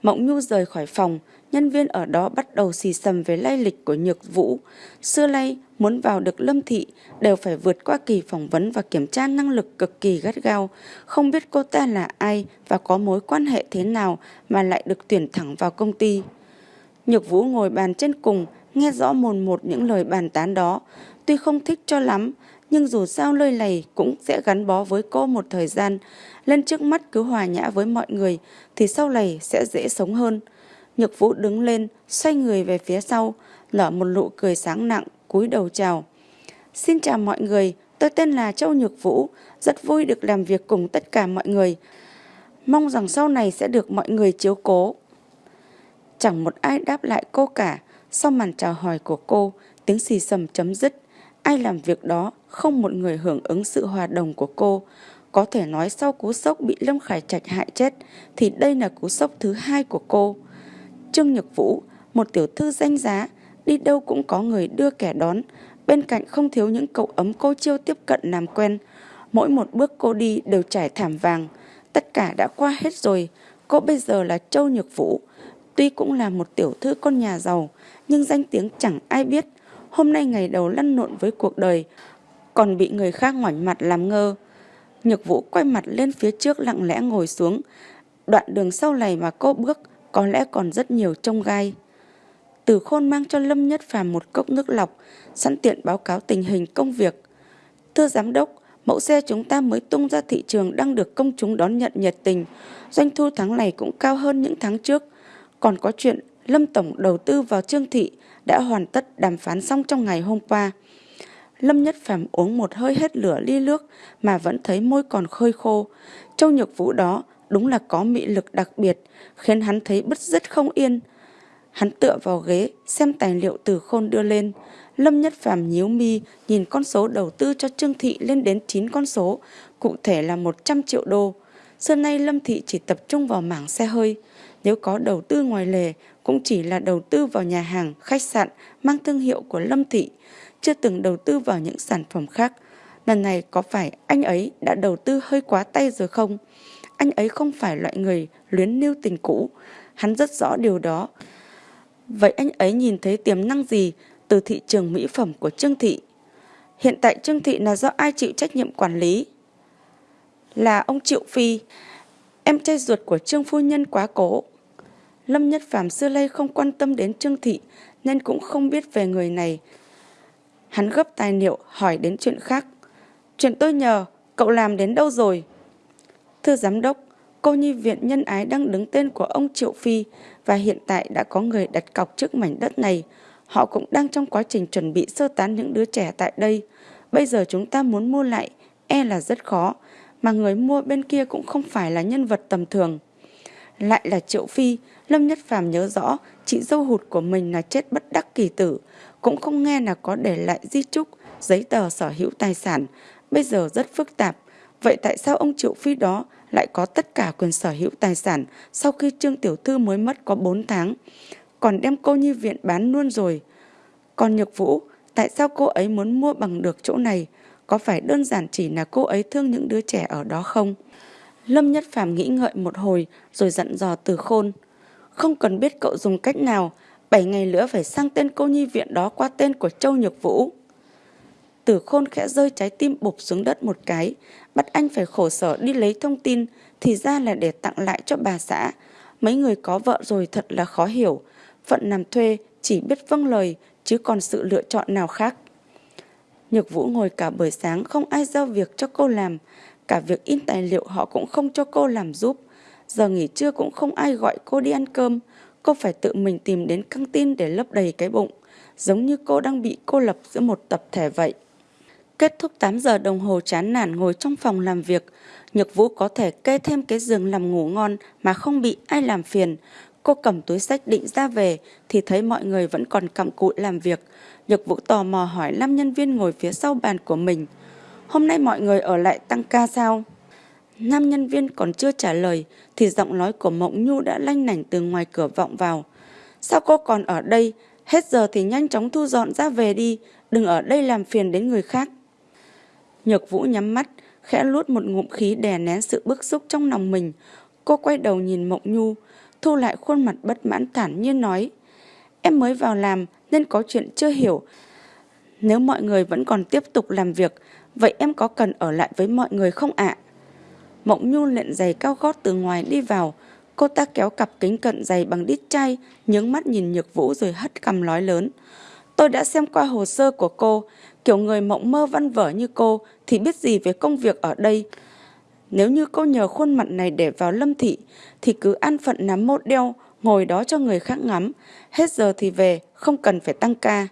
Mộng Nhu rời khỏi phòng, nhân viên ở đó bắt đầu xì xầm về lai lịch của Nhược Vũ. Xưa nay, muốn vào được Lâm Thị đều phải vượt qua kỳ phỏng vấn và kiểm tra năng lực cực kỳ gắt gao. Không biết cô ta là ai và có mối quan hệ thế nào mà lại được tuyển thẳng vào công ty. Nhược Vũ ngồi bàn trên cùng, nghe rõ mồn một những lời bàn tán đó. Tuy không thích cho lắm, nhưng dù sao lời này cũng sẽ gắn bó với cô một thời gian. Lên trước mắt cứ hòa nhã với mọi người thì sau này sẽ dễ sống hơn. Nhược Vũ đứng lên, xoay người về phía sau, nở một nụ cười sáng nặng, cúi đầu chào. Xin chào mọi người, tôi tên là Châu Nhược Vũ, rất vui được làm việc cùng tất cả mọi người. Mong rằng sau này sẽ được mọi người chiếu cố. Chẳng một ai đáp lại cô cả, sau màn chào hỏi của cô, tiếng xì sầm chấm dứt. Ai làm việc đó, không một người hưởng ứng sự hòa đồng của cô. Có thể nói sau cú sốc bị Lâm Khải Trạch hại chết, thì đây là cú sốc thứ hai của cô. Trương Nhược Vũ, một tiểu thư danh giá, đi đâu cũng có người đưa kẻ đón. Bên cạnh không thiếu những cậu ấm cô chiêu tiếp cận làm quen. Mỗi một bước cô đi đều trải thảm vàng. Tất cả đã qua hết rồi. Cô bây giờ là Châu Nhược Vũ. Tuy cũng là một tiểu thư con nhà giàu, nhưng danh tiếng chẳng ai biết. Hôm nay ngày đầu lăn lộn với cuộc đời, còn bị người khác ngoảnh mặt làm ngơ. Nhược Vũ quay mặt lên phía trước lặng lẽ ngồi xuống. Đoạn đường sau này mà cô bước có lẽ còn rất nhiều trông gai. Từ khôn mang cho Lâm Nhất Phàm một cốc nước lọc, sẵn tiện báo cáo tình hình công việc. Thưa giám đốc, mẫu xe chúng ta mới tung ra thị trường đang được công chúng đón nhận nhiệt tình. Doanh thu tháng này cũng cao hơn những tháng trước. Còn có chuyện Lâm Tổng đầu tư vào Trương Thị đã hoàn tất đàm phán xong trong ngày hôm qua. Lâm Nhất Phàm uống một hơi hết lửa ly nước mà vẫn thấy môi còn khơi khô. Châu Nhược Vũ đó đúng là có mị lực đặc biệt, khiến hắn thấy bứt rứt không yên. Hắn tựa vào ghế, xem tài liệu từ khôn đưa lên. Lâm Nhất Phàm nhíu mi, nhìn con số đầu tư cho Trương Thị lên đến 9 con số, cụ thể là 100 triệu đô. Xưa nay Lâm Thị chỉ tập trung vào mảng xe hơi. Nếu có đầu tư ngoài lề, cũng chỉ là đầu tư vào nhà hàng, khách sạn mang thương hiệu của Lâm Thị, chưa từng đầu tư vào những sản phẩm khác. Lần này có phải anh ấy đã đầu tư hơi quá tay rồi không? Anh ấy không phải loại người luyến lưu tình cũ. Hắn rất rõ điều đó. Vậy anh ấy nhìn thấy tiềm năng gì từ thị trường mỹ phẩm của Trương Thị? Hiện tại Trương Thị là do ai chịu trách nhiệm quản lý? Là ông Triệu Phi, em trai ruột của Trương Phu Nhân quá cố. Lâm Nhất Phàm xưa nay không quan tâm đến Trương Thị nên cũng không biết về người này. Hắn gấp tài liệu hỏi đến chuyện khác. Chuyện tôi nhờ, cậu làm đến đâu rồi? Thưa giám đốc, cô nhi viện nhân ái đang đứng tên của ông Triệu Phi và hiện tại đã có người đặt cọc trước mảnh đất này. Họ cũng đang trong quá trình chuẩn bị sơ tán những đứa trẻ tại đây. Bây giờ chúng ta muốn mua lại, e là rất khó, mà người mua bên kia cũng không phải là nhân vật tầm thường. Lại là Triệu Phi, Lâm Nhất Phàm nhớ rõ chị dâu hụt của mình là chết bất đắc kỳ tử, cũng không nghe là có để lại di trúc, giấy tờ sở hữu tài sản, bây giờ rất phức tạp. Vậy tại sao ông Triệu Phi đó lại có tất cả quyền sở hữu tài sản sau khi Trương Tiểu Thư mới mất có 4 tháng, còn đem cô nhi viện bán luôn rồi? Còn Nhược Vũ, tại sao cô ấy muốn mua bằng được chỗ này? Có phải đơn giản chỉ là cô ấy thương những đứa trẻ ở đó không? Lâm Nhất Phàm nghĩ ngợi một hồi rồi dặn dò từ khôn. Không cần biết cậu dùng cách nào, 7 ngày nữa phải sang tên cô nhi viện đó qua tên của Châu Nhược Vũ. Tử khôn khẽ rơi trái tim bụp xuống đất một cái, bắt anh phải khổ sở đi lấy thông tin, thì ra là để tặng lại cho bà xã. Mấy người có vợ rồi thật là khó hiểu, phận làm thuê chỉ biết vâng lời, chứ còn sự lựa chọn nào khác. Nhược Vũ ngồi cả buổi sáng không ai giao việc cho cô làm, cả việc in tài liệu họ cũng không cho cô làm giúp. Giờ nghỉ trưa cũng không ai gọi cô đi ăn cơm, cô phải tự mình tìm đến căng tin để lấp đầy cái bụng, giống như cô đang bị cô lập giữa một tập thể vậy. Kết thúc 8 giờ đồng hồ chán nản ngồi trong phòng làm việc, Nhược Vũ có thể kê thêm cái giường làm ngủ ngon mà không bị ai làm phiền. Cô cầm túi sách định ra về thì thấy mọi người vẫn còn cặm cụi làm việc. Nhược Vũ tò mò hỏi năm nhân viên ngồi phía sau bàn của mình. Hôm nay mọi người ở lại tăng ca sao? Nam nhân viên còn chưa trả lời thì giọng nói của Mộng Nhu đã lanh lảnh từ ngoài cửa vọng vào. Sao cô còn ở đây? Hết giờ thì nhanh chóng thu dọn ra về đi, đừng ở đây làm phiền đến người khác. Nhược Vũ nhắm mắt, khẽ luốt một ngụm khí đè nén sự bức xúc trong lòng mình. Cô quay đầu nhìn Mộng Nhu, thu lại khuôn mặt bất mãn thản nhiên nói. Em mới vào làm nên có chuyện chưa hiểu. Nếu mọi người vẫn còn tiếp tục làm việc, vậy em có cần ở lại với mọi người không ạ? Mộng Nhu lện giày cao gót từ ngoài đi vào. Cô ta kéo cặp kính cận giày bằng đít chay, nhướng mắt nhìn Nhược Vũ rồi hất cằm nói lớn. Tôi đã xem qua hồ sơ của cô, kiểu người mộng mơ văn vở như cô thì biết gì về công việc ở đây. Nếu như cô nhờ khuôn mặt này để vào lâm thị thì cứ an phận nắm mốt đeo, ngồi đó cho người khác ngắm. Hết giờ thì về, không cần phải tăng ca.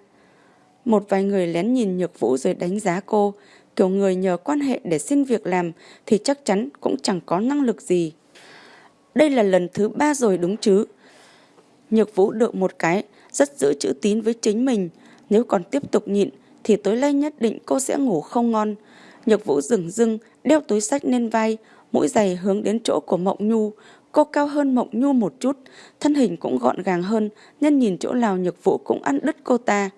Một vài người lén nhìn Nhược Vũ rồi đánh giá cô. Kiểu người nhờ quan hệ để xin việc làm thì chắc chắn cũng chẳng có năng lực gì. Đây là lần thứ ba rồi đúng chứ. Nhược Vũ được một cái, rất giữ chữ tín với chính mình. Nếu còn tiếp tục nhịn thì tối nay nhất định cô sẽ ngủ không ngon. Nhược Vũ dừng dưng, đeo túi sách lên vai, mũi giày hướng đến chỗ của Mộng Nhu. Cô cao hơn Mộng Nhu một chút, thân hình cũng gọn gàng hơn, nhân nhìn chỗ nào Nhược Vũ cũng ăn đứt cô ta.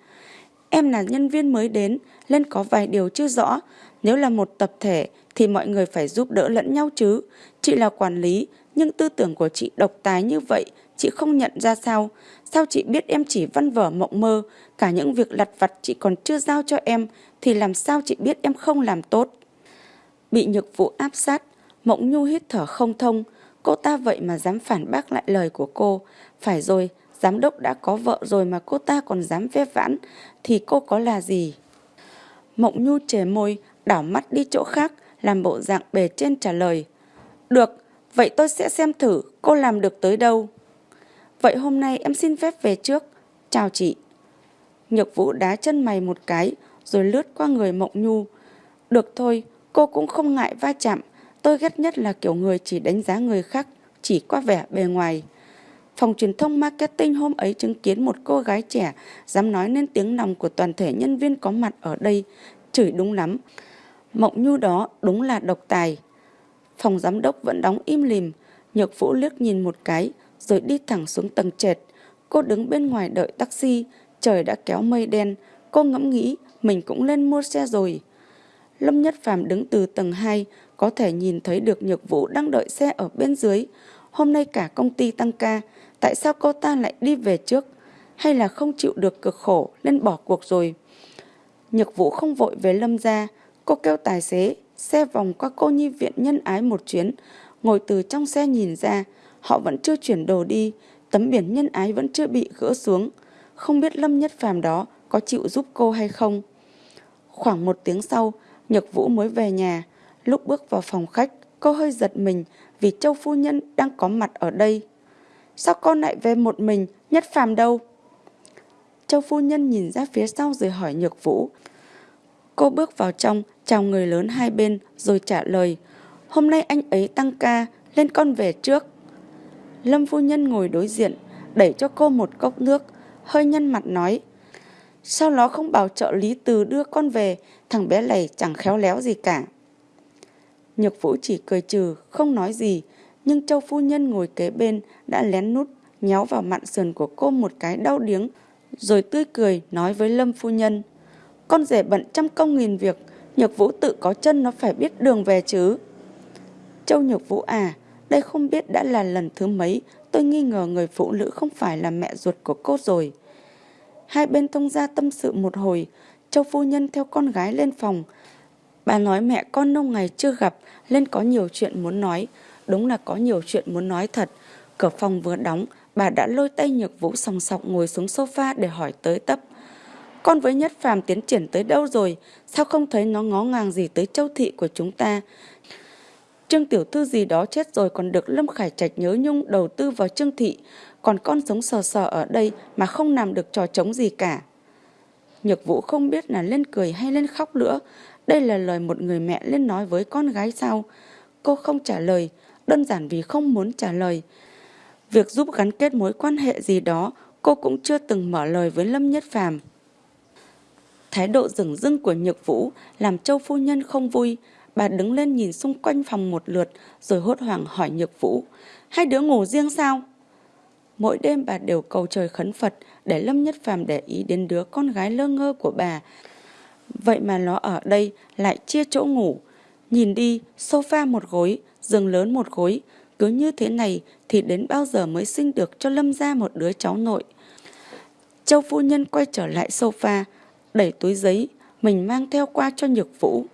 Em là nhân viên mới đến, nên có vài điều chưa rõ. Nếu là một tập thể thì mọi người phải giúp đỡ lẫn nhau chứ. Chị là quản lý, nhưng tư tưởng của chị độc tài như vậy, chị không nhận ra sao. Sao chị biết em chỉ văn vở mộng mơ, cả những việc lặt vặt chị còn chưa giao cho em, thì làm sao chị biết em không làm tốt. Bị nhược vụ áp sát, mộng nhu hít thở không thông, cô ta vậy mà dám phản bác lại lời của cô. Phải rồi, giám đốc đã có vợ rồi mà cô ta còn dám phép vãn, thì cô có là gì? Mộng nhu chề môi, đảo mắt đi chỗ khác, làm bộ dạng bề trên trả lời. Được, vậy tôi sẽ xem thử cô làm được tới đâu. Vậy hôm nay em xin phép về trước. Chào chị. Nhược vũ đá chân mày một cái, rồi lướt qua người Mộng Nhu. Được thôi, cô cũng không ngại va chạm. Tôi ghét nhất là kiểu người chỉ đánh giá người khác, chỉ qua vẻ bề ngoài. Phòng truyền thông marketing hôm ấy chứng kiến một cô gái trẻ dám nói nên tiếng lòng của toàn thể nhân viên có mặt ở đây, chửi đúng lắm. Mộng Nhu đó đúng là độc tài. Phòng giám đốc vẫn đóng im lìm, Nhược Vũ liếc nhìn một cái rồi đi thẳng xuống tầng trệt. Cô đứng bên ngoài đợi taxi, trời đã kéo mây đen, cô ngẫm nghĩ mình cũng lên mua xe rồi. Lâm Nhất Phàm đứng từ tầng 2, có thể nhìn thấy được Nhược Vũ đang đợi xe ở bên dưới. Hôm nay cả công ty tăng ca, tại sao cô ta lại đi về trước? Hay là không chịu được cực khổ nên bỏ cuộc rồi? Nhược Vũ không vội về Lâm ra, cô kêu tài xế, xe vòng qua cô nhi viện nhân ái một chuyến, ngồi từ trong xe nhìn ra, họ vẫn chưa chuyển đồ đi, tấm biển nhân ái vẫn chưa bị gỡ xuống. Không biết Lâm Nhất Phàm đó có chịu giúp cô hay không. Khoảng một tiếng sau, Nhật Vũ mới về nhà. Lúc bước vào phòng khách, cô hơi giật mình vì Châu Phu Nhân đang có mặt ở đây. Sao con lại về một mình, Nhất Phàm đâu? Châu Phu Nhân nhìn ra phía sau rồi hỏi Nhược Vũ. Cô bước vào trong, chào người lớn hai bên rồi trả lời. Hôm nay anh ấy tăng ca, lên con về trước. Lâm Phu Nhân ngồi đối diện, đẩy cho cô một cốc nước, hơi nhăn mặt nói. Sao nó không bảo trợ lý từ đưa con về, thằng bé này chẳng khéo léo gì cả. Nhược Vũ chỉ cười trừ, không nói gì, nhưng Châu Phu Nhân ngồi kế bên đã lén nút nhéo vào mặn sườn của cô một cái đau điếng, rồi tươi cười nói với Lâm Phu Nhân. Con rể bận trăm công nghìn việc, Nhược Vũ tự có chân nó phải biết đường về chứ. Châu Nhược Vũ à, đây không biết đã là lần thứ mấy tôi nghi ngờ người phụ nữ không phải là mẹ ruột của cô rồi. Hai bên thông gia tâm sự một hồi, Châu Phu Nhân theo con gái lên phòng. Bà nói mẹ con lâu ngày chưa gặp nên có nhiều chuyện muốn nói. Đúng là có nhiều chuyện muốn nói thật. Cửa phòng vừa đóng, bà đã lôi tay nhược vũ sòng sọc ngồi xuống sofa để hỏi tới tấp. Con với Nhất Phàm tiến triển tới đâu rồi? Sao không thấy nó ngó ngàng gì tới châu thị của chúng ta? Trương Tiểu Thư gì đó chết rồi còn được Lâm Khải Trạch nhớ nhung đầu tư vào Trương Thị, còn con sống sờ sờ ở đây mà không làm được trò trống gì cả. Nhược Vũ không biết là lên cười hay lên khóc nữa, đây là lời một người mẹ lên nói với con gái sao. Cô không trả lời, đơn giản vì không muốn trả lời. Việc giúp gắn kết mối quan hệ gì đó, cô cũng chưa từng mở lời với Lâm Nhất Phàm. Thái độ rừng rưng của Nhược Vũ làm Châu Phu Nhân không vui. Bà đứng lên nhìn xung quanh phòng một lượt rồi hốt hoảng hỏi Nhược Vũ. Hai đứa ngủ riêng sao? Mỗi đêm bà đều cầu trời khấn Phật để Lâm Nhất Phàm để ý đến đứa con gái lơ ngơ của bà. Vậy mà nó ở đây lại chia chỗ ngủ. Nhìn đi, sofa một gối, giường lớn một gối. Cứ như thế này thì đến bao giờ mới sinh được cho Lâm ra một đứa cháu nội. Châu phu nhân quay trở lại sofa, đẩy túi giấy, mình mang theo qua cho Nhược Vũ.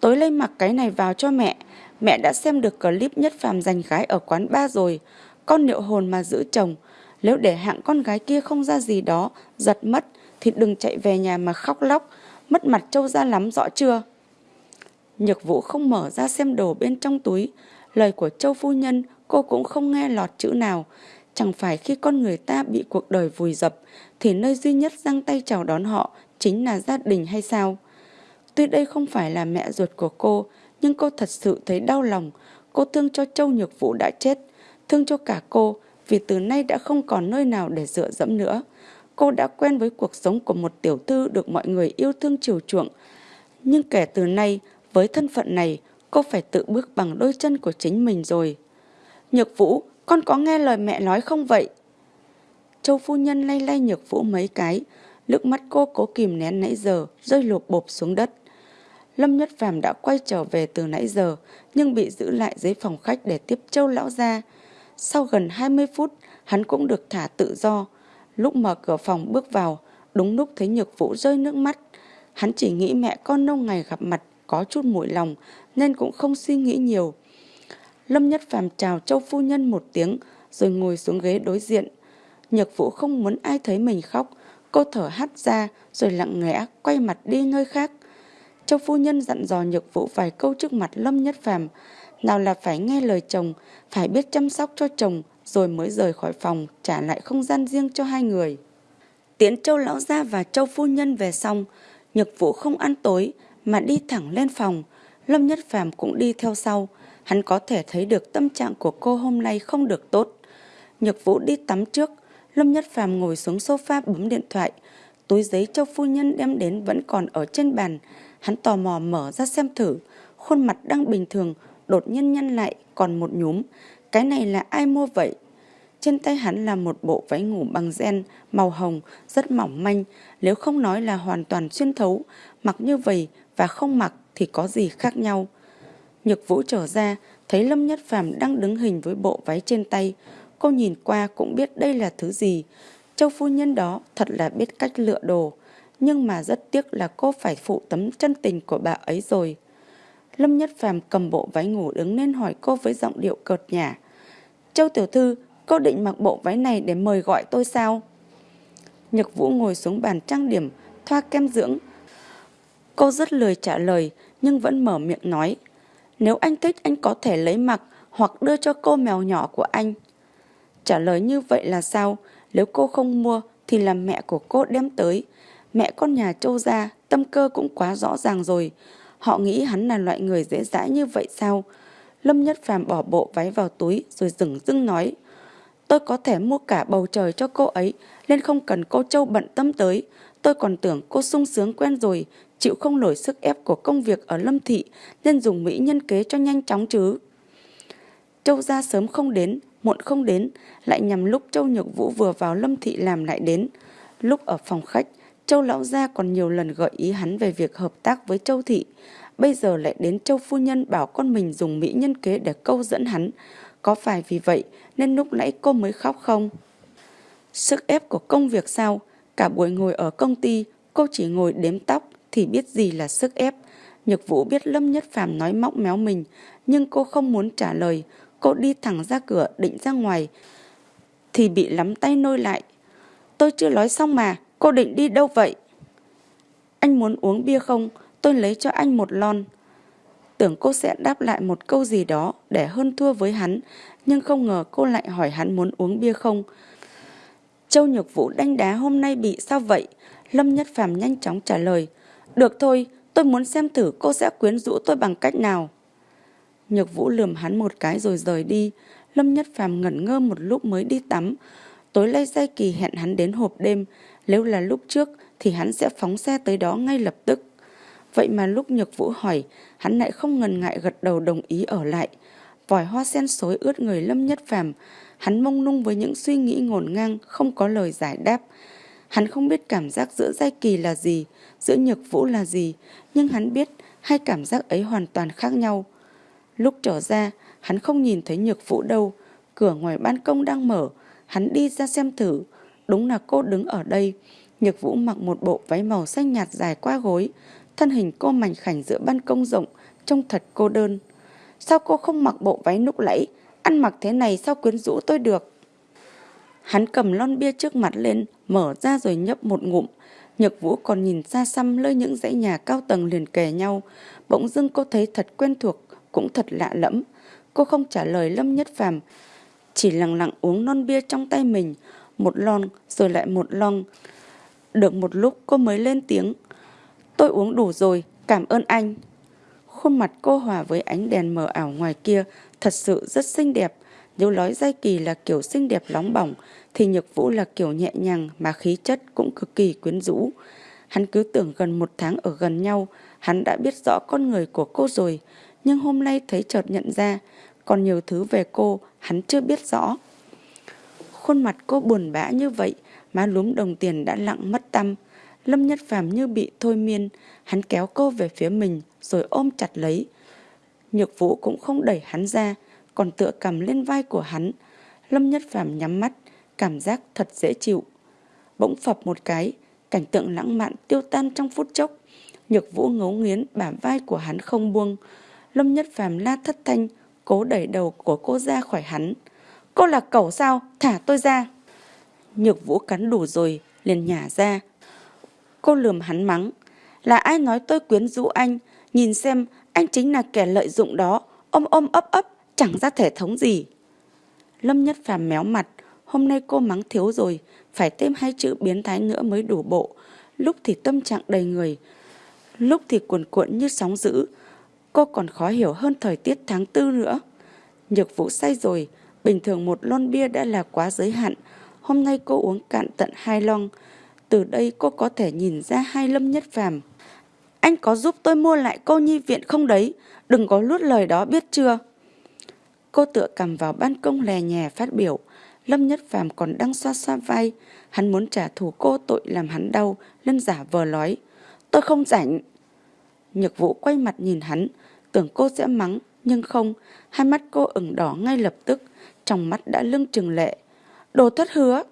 Tối lấy mặc cái này vào cho mẹ. Mẹ đã xem được clip nhất phàm giành gái ở quán ba rồi. Con liệu hồn mà giữ chồng. Nếu để hạng con gái kia không ra gì đó, giật mất, thì đừng chạy về nhà mà khóc lóc. Mất mặt trâu ra lắm rõ chưa? Nhược Vũ không mở ra xem đồ bên trong túi. Lời của châu phu nhân cô cũng không nghe lọt chữ nào. Chẳng phải khi con người ta bị cuộc đời vùi dập thì nơi duy nhất giang tay chào đón họ chính là gia đình hay sao? Tuy đây không phải là mẹ ruột của cô, nhưng cô thật sự thấy đau lòng. Cô thương cho Châu Nhược Vũ đã chết, thương cho cả cô vì từ nay đã không còn nơi nào để dựa dẫm nữa. Cô đã quen với cuộc sống của một tiểu thư được mọi người yêu thương chiều chuộng. Nhưng kể từ nay, với thân phận này, cô phải tự bước bằng đôi chân của chính mình rồi. Nhược Vũ, con có nghe lời mẹ nói không vậy? Châu phu nhân lay lay Nhược Vũ mấy cái, Nước mắt cô cố kìm nén nãy giờ, rơi lột bộp xuống đất. Lâm Nhất Phàm đã quay trở về từ nãy giờ, nhưng bị giữ lại dưới phòng khách để tiếp châu lão ra. Sau gần 20 phút, hắn cũng được thả tự do. Lúc mở cửa phòng bước vào, đúng lúc thấy nhược vũ rơi nước mắt. Hắn chỉ nghĩ mẹ con lâu ngày gặp mặt, có chút mũi lòng, nên cũng không suy nghĩ nhiều. Lâm Nhất Phàm chào châu phu nhân một tiếng, rồi ngồi xuống ghế đối diện. Nhược vũ không muốn ai thấy mình khóc, Cô thở hắt ra rồi lặng lẽ quay mặt đi nơi khác. Châu phu nhân dặn dò nhược vũ vài câu trước mặt Lâm Nhất Phàm Nào là phải nghe lời chồng, phải biết chăm sóc cho chồng rồi mới rời khỏi phòng trả lại không gian riêng cho hai người. Tiến Châu Lão Gia và Châu Phu Nhân về xong, Nhược Vũ không ăn tối mà đi thẳng lên phòng. Lâm Nhất Phàm cũng đi theo sau. Hắn có thể thấy được tâm trạng của cô hôm nay không được tốt. Nhược Vũ đi tắm trước, Lâm Nhất Phàm ngồi xuống sofa bấm điện thoại. Túi giấy châu phu nhân đem đến vẫn còn ở trên bàn. Hắn tò mò mở ra xem thử. Khuôn mặt đang bình thường, đột nhiên nhăn lại, còn một nhúm. Cái này là ai mua vậy? Trên tay hắn là một bộ váy ngủ bằng gen, màu hồng, rất mỏng manh. Nếu không nói là hoàn toàn xuyên thấu, mặc như vậy và không mặc thì có gì khác nhau. Nhược vũ trở ra, thấy Lâm Nhất Phàm đang đứng hình với bộ váy trên tay. Cô nhìn qua cũng biết đây là thứ gì. Châu phu nhân đó thật là biết cách lựa đồ. Nhưng mà rất tiếc là cô phải phụ tấm chân tình của bà ấy rồi. Lâm Nhất Phàm cầm bộ váy ngủ đứng lên hỏi cô với giọng điệu cợt nhả. Châu Tiểu Thư, cô định mặc bộ váy này để mời gọi tôi sao? Nhật Vũ ngồi xuống bàn trang điểm, thoa kem dưỡng. Cô rất lười trả lời, nhưng vẫn mở miệng nói. Nếu anh thích anh có thể lấy mặc hoặc đưa cho cô mèo nhỏ của anh. Trả lời như vậy là sao? Nếu cô không mua thì là mẹ của cô đem tới. Mẹ con nhà châu gia, tâm cơ cũng quá rõ ràng rồi. Họ nghĩ hắn là loại người dễ dãi như vậy sao? Lâm Nhất Phàm bỏ bộ váy vào túi rồi dừng dưng nói. Tôi có thể mua cả bầu trời cho cô ấy, nên không cần cô Châu bận tâm tới. Tôi còn tưởng cô sung sướng quen rồi, chịu không nổi sức ép của công việc ở Lâm Thị, nên dùng Mỹ nhân kế cho nhanh chóng chứ. Châu gia sớm không đến, muộn không đến, lại nhằm lúc Châu Nhược Vũ vừa vào Lâm Thị làm lại đến. Lúc ở phòng khách, Châu Lão Gia còn nhiều lần gợi ý hắn về việc hợp tác với Châu Thị. Bây giờ lại đến Châu Phu Nhân bảo con mình dùng mỹ nhân kế để câu dẫn hắn. Có phải vì vậy nên lúc nãy cô mới khóc không? Sức ép của công việc sao? Cả buổi ngồi ở công ty, cô chỉ ngồi đếm tóc thì biết gì là sức ép. Nhược Vũ biết Lâm Nhất Phàm nói móc méo mình, nhưng cô không muốn trả lời. Cô đi thẳng ra cửa định ra ngoài Thì bị lắm tay nôi lại Tôi chưa nói xong mà Cô định đi đâu vậy? Anh muốn uống bia không? Tôi lấy cho anh một lon. Tưởng cô sẽ đáp lại một câu gì đó Để hơn thua với hắn Nhưng không ngờ cô lại hỏi hắn muốn uống bia không. Châu Nhược Vũ đánh đá hôm nay bị sao vậy? Lâm Nhất Phàm nhanh chóng trả lời Được thôi tôi muốn xem thử cô sẽ quyến rũ tôi bằng cách nào. Nhược Vũ lườm hắn một cái rồi rời đi. Lâm Nhất Phàm ngẩn ngơ một lúc mới đi tắm. Tối nay Giai Kỳ hẹn hắn đến hộp đêm, nếu là lúc trước thì hắn sẽ phóng xe tới đó ngay lập tức. Vậy mà lúc Nhược Vũ hỏi, hắn lại không ngần ngại gật đầu đồng ý ở lại. Vòi hoa sen xối ướt người Lâm Nhất Phàm, hắn mông lung với những suy nghĩ ngổn ngang, không có lời giải đáp. Hắn không biết cảm giác giữa Giai Kỳ là gì, giữa Nhược Vũ là gì, nhưng hắn biết hai cảm giác ấy hoàn toàn khác nhau. Lúc trở ra, hắn không nhìn thấy Nhược Vũ đâu, cửa ngoài ban công đang mở, hắn đi ra xem thử, đúng là cô đứng ở đây. Nhược Vũ mặc một bộ váy màu xanh nhạt dài qua gối, thân hình cô mảnh khảnh giữa ban công rộng, trông thật cô đơn. Sao cô không mặc bộ váy lúc lẫy, ăn mặc thế này sao quyến rũ tôi được? Hắn cầm lon bia trước mặt lên, mở ra rồi nhấp một ngụm. Nhược Vũ còn nhìn xa xăm lơi những dãy nhà cao tầng liền kề nhau. Bỗng dưng cô thấy thật quen thuộc, cũng thật lạ lẫm. Cô không trả lời Lâm Nhất Phàm, chỉ lặng lặng uống non bia trong tay mình, một lon rồi lại một lon. Được một lúc cô mới lên tiếng. Tôi uống đủ rồi, cảm ơn anh. Khuôn mặt cô hòa với ánh đèn mờ ảo ngoài kia thật sự rất xinh đẹp. Nếu nói Giai Kỳ là kiểu xinh đẹp nóng bỏng, thì Nhược Vũ là kiểu nhẹ nhàng mà khí chất cũng cực kỳ quyến rũ. Hắn cứ tưởng gần một tháng ở gần nhau, hắn đã biết rõ con người của cô rồi, nhưng hôm nay thấy chợt nhận ra, còn nhiều thứ về cô hắn chưa biết rõ. Khuôn mặt cô buồn bã như vậy, má lúm đồng tiền đã lặng mất tâm. Lâm Nhất Phàm như bị thôi miên, hắn kéo cô về phía mình rồi ôm chặt lấy. Nhược Vũ cũng không đẩy hắn ra, còn tựa cầm lên vai của hắn. Lâm Nhất Phàm nhắm mắt, cảm giác thật dễ chịu. Bỗng phập một cái, cảnh tượng lãng mạn tiêu tan trong phút chốc. Nhược Vũ ngấu nghiến bả vai của hắn không buông. Lâm Nhất Phàm la thất thanh, cố đẩy đầu của cô ra khỏi hắn. Cô là cẩu sao? Thả tôi ra. Nhược Vũ cắn đủ rồi, liền nhả ra. Cô lườm hắn mắng. Là ai nói tôi quyến rũ anh? Nhìn xem, anh chính là kẻ lợi dụng đó. Ôm ôm ấp ấp, chẳng ra thể thống gì. Lâm Nhất Phàm méo mặt. Hôm nay cô mắng thiếu rồi, phải thêm hai chữ biến thái nữa mới đủ bộ. Lúc thì tâm trạng đầy người, lúc thì cuồn cuộn như sóng dữ. Cô còn khó hiểu hơn thời tiết tháng tư nữa. Nhược vũ say rồi, bình thường một lon bia đã là quá giới hạn. Hôm nay cô uống cạn tận hai lon. Từ đây cô có thể nhìn ra hai lâm nhất phàm. Anh có giúp tôi mua lại cô nhi viện không đấy? Đừng có lút lời đó biết chưa? Cô tựa cầm vào ban công lè nhè phát biểu. Lâm Nhất Phàm còn đang xoa xoa vai. Hắn muốn trả thù cô tội làm hắn đau, nên giả vờ nói. Tôi không rảnh. Nhược vũ quay mặt nhìn hắn, tưởng cô sẽ mắng, nhưng không. Hai mắt cô ửng đỏ ngay lập tức, trong mắt đã lưng trừng lệ. Đồ thất hứa.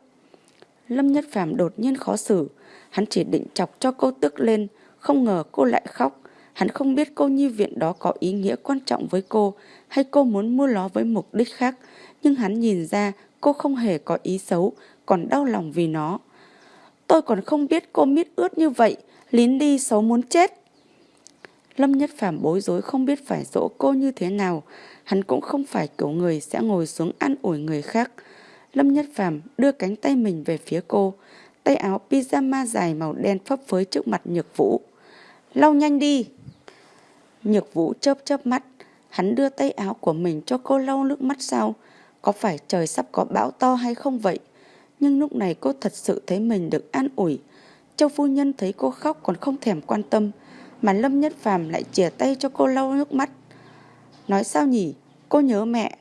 Lâm Nhất Phàm đột nhiên khó xử. Hắn chỉ định chọc cho cô tức lên, không ngờ cô lại khóc. Hắn không biết cô nhi viện đó có ý nghĩa quan trọng với cô hay cô muốn mua nó với mục đích khác. Nhưng hắn nhìn ra cô không hề có ý xấu, còn đau lòng vì nó. Tôi còn không biết cô mít ướt như vậy, lín đi xấu muốn chết. Lâm Nhất Phàm bối rối không biết phải dỗ cô như thế nào. Hắn cũng không phải kiểu người sẽ ngồi xuống an ủi người khác. Lâm Nhất Phàm đưa cánh tay mình về phía cô. Tay áo pyjama dài màu đen phấp phới trước mặt Nhược Vũ. Lau nhanh đi! Nhược Vũ chớp chớp mắt. Hắn đưa tay áo của mình cho cô lau nước mắt sao? Có phải trời sắp có bão to hay không vậy? Nhưng lúc này cô thật sự thấy mình được an ủi. Châu phu nhân thấy cô khóc còn không thèm quan tâm, mà Lâm Nhất Phàm lại chìa tay cho cô lau nước mắt. Nói sao nhỉ? Cô nhớ mẹ.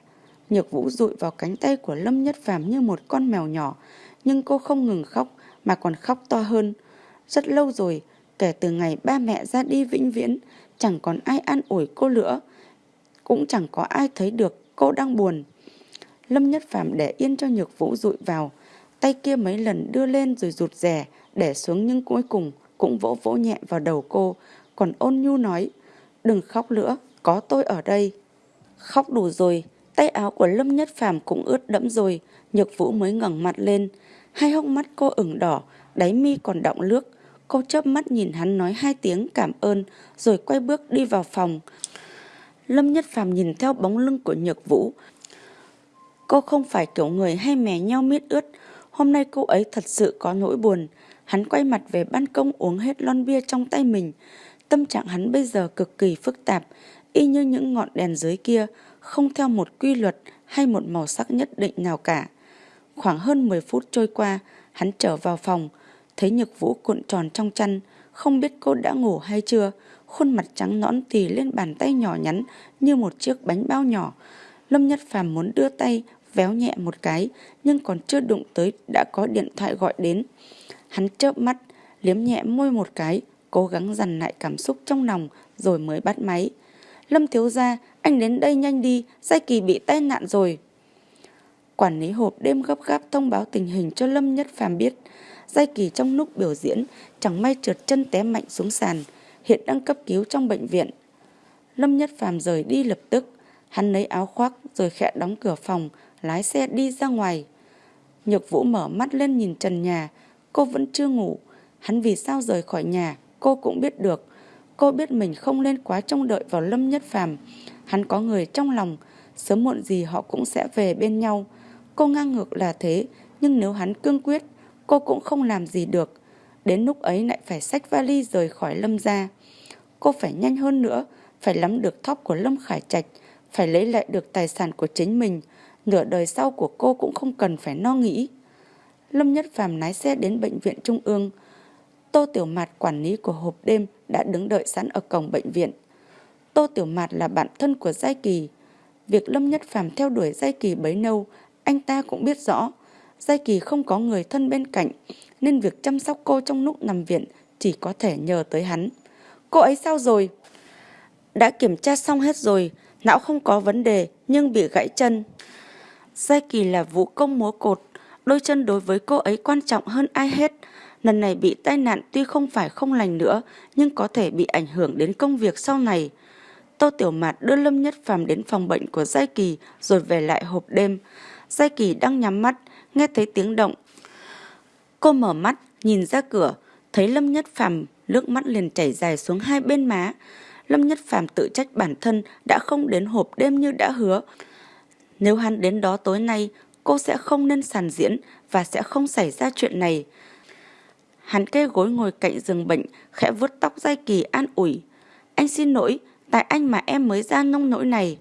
Nhược Vũ rụi vào cánh tay của Lâm Nhất Phàm như một con mèo nhỏ, nhưng cô không ngừng khóc mà còn khóc to hơn. Rất lâu rồi, kể từ ngày ba mẹ ra đi vĩnh viễn, chẳng còn ai an ủi cô nữa, cũng chẳng có ai thấy được cô đang buồn. Lâm Nhất Phàm để yên cho Nhược Vũ rụi vào, tay kia mấy lần đưa lên rồi rụt rè, để xuống nhưng cuối cùng cũng vỗ vỗ nhẹ vào đầu cô, còn ôn nhu nói, đừng khóc nữa, có tôi ở đây. Khóc đủ rồi, tay áo của Lâm Nhất Phàm cũng ướt đẫm rồi, Nhược Vũ mới ngẩng mặt lên, hai hốc mắt cô ửng đỏ, đáy mi còn đọng nước. Cô chớp mắt nhìn hắn nói hai tiếng cảm ơn, rồi quay bước đi vào phòng. Lâm Nhất Phàm nhìn theo bóng lưng của Nhược Vũ, Cô không phải kiểu người hay mè nhau miết ướt. Hôm nay cô ấy thật sự có nỗi buồn. Hắn quay mặt về ban công uống hết lon bia trong tay mình. Tâm trạng hắn bây giờ cực kỳ phức tạp, y như những ngọn đèn dưới kia, không theo một quy luật hay một màu sắc nhất định nào cả. Khoảng hơn 10 phút trôi qua, hắn trở vào phòng, thấy Nhược Vũ cuộn tròn trong chăn, không biết cô đã ngủ hay chưa, khuôn mặt trắng nõn tì lên bàn tay nhỏ nhắn như một chiếc bánh bao nhỏ. Lâm Nhất Phàm muốn đưa tay véo nhẹ một cái, nhưng còn chưa đụng tới đã có điện thoại gọi đến. Hắn chớp mắt, liếm nhẹ môi một cái, cố gắng dằn lại cảm xúc trong lòng rồi mới bắt máy. Lâm thiếu gia, anh đến đây nhanh đi, Giai Kỳ bị tai nạn rồi. Quản lý hộp đêm gấp gáp thông báo tình hình cho Lâm Nhất Phàm biết. Giai Kỳ trong lúc biểu diễn chẳng may trượt chân té mạnh xuống sàn, hiện đang cấp cứu trong bệnh viện. Lâm Nhất Phàm rời đi lập tức, hắn lấy áo khoác rồi khẽ đóng cửa phòng, lái xe đi ra ngoài. Nhược Vũ mở mắt lên nhìn trần nhà, cô vẫn chưa ngủ. Hắn vì sao rời khỏi nhà, cô cũng biết được. Cô biết mình không nên quá trông đợi vào Lâm Nhất Phàm. Hắn có người trong lòng, sớm muộn gì họ cũng sẽ về bên nhau. Cô ngang ngược là thế, nhưng nếu hắn cương quyết, cô cũng không làm gì được. Đến lúc ấy lại phải xách vali rời khỏi Lâm gia. Cô phải nhanh hơn nữa, phải lắm được thóp của Lâm Khải Trạch, phải lấy lại được tài sản của chính mình. Nửa đời sau của cô cũng không cần phải no nghĩ. Lâm Nhất Phàm lái xe đến bệnh viện Trung ương. Tô Tiểu Mạt quản lý của hộp đêm đã đứng đợi sẵn ở cổng bệnh viện. Tô Tiểu Mạt là bạn thân của Giai Kỳ. Việc Lâm Nhất Phàm theo đuổi Giai Kỳ bấy lâu, anh ta cũng biết rõ. Giai Kỳ không có người thân bên cạnh, nên việc chăm sóc cô trong lúc nằm viện chỉ có thể nhờ tới hắn. Cô ấy sao rồi? Đã kiểm tra xong hết rồi, não không có vấn đề nhưng bị gãy chân. Giai Kỳ là vũ công múa cột, đôi chân đối với cô ấy quan trọng hơn ai hết. Lần này bị tai nạn tuy không phải không lành nữa, nhưng có thể bị ảnh hưởng đến công việc sau này. Tô Tiểu Mạt đưa Lâm Nhất Phàm đến phòng bệnh của Giai Kỳ rồi về lại hộp đêm. Giai Kỳ đang nhắm mắt, nghe thấy tiếng động. Cô mở mắt, nhìn ra cửa, thấy Lâm Nhất Phàm nước mắt liền chảy dài xuống hai bên má. Lâm Nhất Phàm tự trách bản thân đã không đến hộp đêm như đã hứa. Nếu hắn đến đó tối nay, cô sẽ không nên sàn diễn và sẽ không xảy ra chuyện này. Hắn kê gối ngồi cạnh giường bệnh, khẽ vuốt tóc dai Kỳ an ủi. Anh xin lỗi, tại anh mà em mới ra nông nỗi này.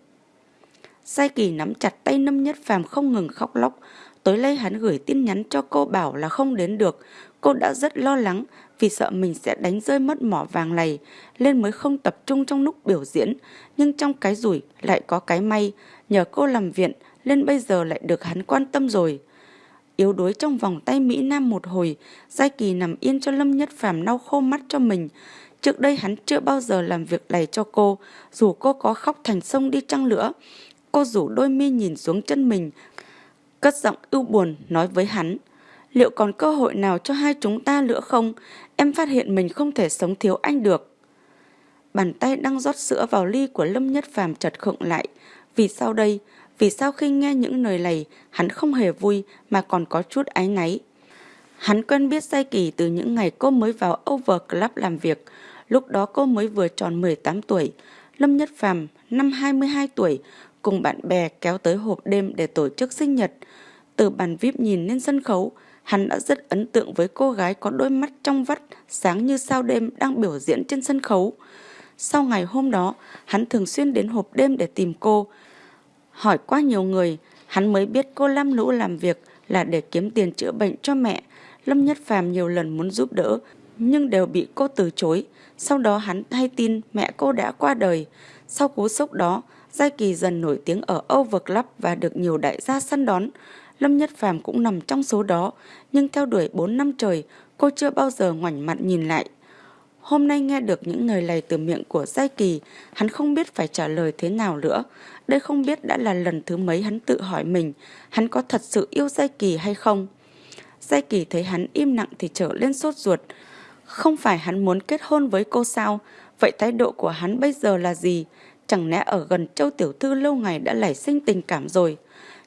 Sai Kỳ nắm chặt tay Lâm Nhất Phàm không ngừng khóc lóc. Tối nay hắn gửi tin nhắn cho cô bảo là không đến được. Cô đã rất lo lắng vì sợ mình sẽ đánh rơi mất mỏ vàng này, nên mới không tập trung trong lúc biểu diễn. Nhưng trong cái rủi lại có cái may, nhờ cô làm viện nên bây giờ lại được hắn quan tâm rồi. Yếu đuối trong vòng tay Mỹ Nam một hồi, Giai Kỳ nằm yên cho Lâm Nhất Phàm lau khô mắt cho mình. Trước đây hắn chưa bao giờ làm việc này cho cô, dù cô có khóc thành sông đi chăng nữa. Cô rủ đôi mi nhìn xuống chân mình, cất giọng ưu buồn nói với hắn. Liệu còn cơ hội nào cho hai chúng ta nữa không? Em phát hiện mình không thể sống thiếu anh được. Bàn tay đang rót sữa vào ly của Lâm Nhất Phàm chật khựng lại. Vì sau đây? Vì sao khi nghe những lời này, hắn không hề vui mà còn có chút áy náy. Hắn quen biết Sai Kỳ từ những ngày cô mới vào Over Club làm việc. Lúc đó cô mới vừa tròn 18 tuổi. Lâm Nhất Phàm năm 22 tuổi, cùng bạn bè kéo tới hộp đêm để tổ chức sinh nhật. Từ bàn VIP nhìn lên sân khấu, hắn đã rất ấn tượng với cô gái có đôi mắt trong vắt, sáng như sao đêm đang biểu diễn trên sân khấu. Sau ngày hôm đó, hắn thường xuyên đến hộp đêm để tìm cô. Hỏi qua nhiều người, hắn mới biết cô Lam Lũ làm việc là để kiếm tiền chữa bệnh cho mẹ. Lâm Nhất Phàm nhiều lần muốn giúp đỡ, nhưng đều bị cô từ chối. Sau đó hắn hay tin mẹ cô đã qua đời. Sau cú sốc đó, Giai Kỳ dần nổi tiếng ở Over Club và được nhiều đại gia săn đón. Lâm Nhất Phàm cũng nằm trong số đó, nhưng theo đuổi 4 năm trời, cô chưa bao giờ ngoảnh mặt nhìn lại. Hôm nay nghe được những lời này từ miệng của Giai Kỳ, hắn không biết phải trả lời thế nào nữa. Đây không biết đã là lần thứ mấy hắn tự hỏi mình, hắn có thật sự yêu Giai Kỳ hay không? Giai Kỳ thấy hắn im lặng thì trở lên sốt ruột. Không phải hắn muốn kết hôn với cô sao? Vậy thái độ của hắn bây giờ là gì? Chẳng lẽ ở gần châu tiểu thư lâu ngày đã nảy sinh tình cảm rồi?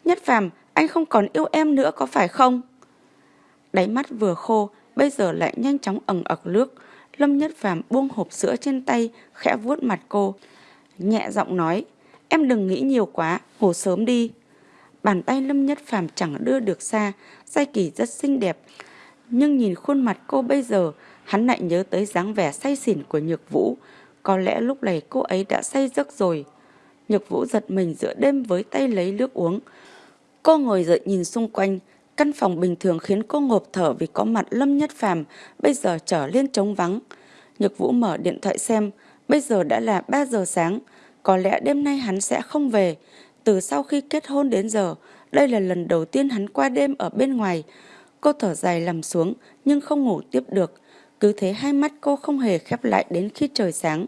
Nhất phàm, anh không còn yêu em nữa có phải không? Đáy mắt vừa khô, bây giờ lại nhanh chóng ẩn ực nước. Lâm Nhất Phàm buông hộp sữa trên tay, khẽ vuốt mặt cô. Nhẹ giọng nói, em đừng nghĩ nhiều quá, ngủ sớm đi. Bàn tay Lâm Nhất Phàm chẳng đưa được xa, Giai Kỳ rất xinh đẹp. Nhưng nhìn khuôn mặt cô bây giờ, hắn lại nhớ tới dáng vẻ say xỉn của Nhược Vũ. Có lẽ lúc này cô ấy đã say giấc rồi. Nhược Vũ giật mình giữa đêm với tay lấy nước uống. Cô ngồi dậy nhìn xung quanh, căn phòng bình thường khiến cô ngộp thở vì có mặt Lâm Nhất Phàm bây giờ trở lên trống vắng. Nhược Vũ mở điện thoại xem, bây giờ đã là 3 giờ sáng, có lẽ đêm nay hắn sẽ không về. Từ sau khi kết hôn đến giờ, đây là lần đầu tiên hắn qua đêm ở bên ngoài. Cô thở dài nằm xuống nhưng không ngủ tiếp được. Cứ thế hai mắt cô không hề khép lại đến khi trời sáng.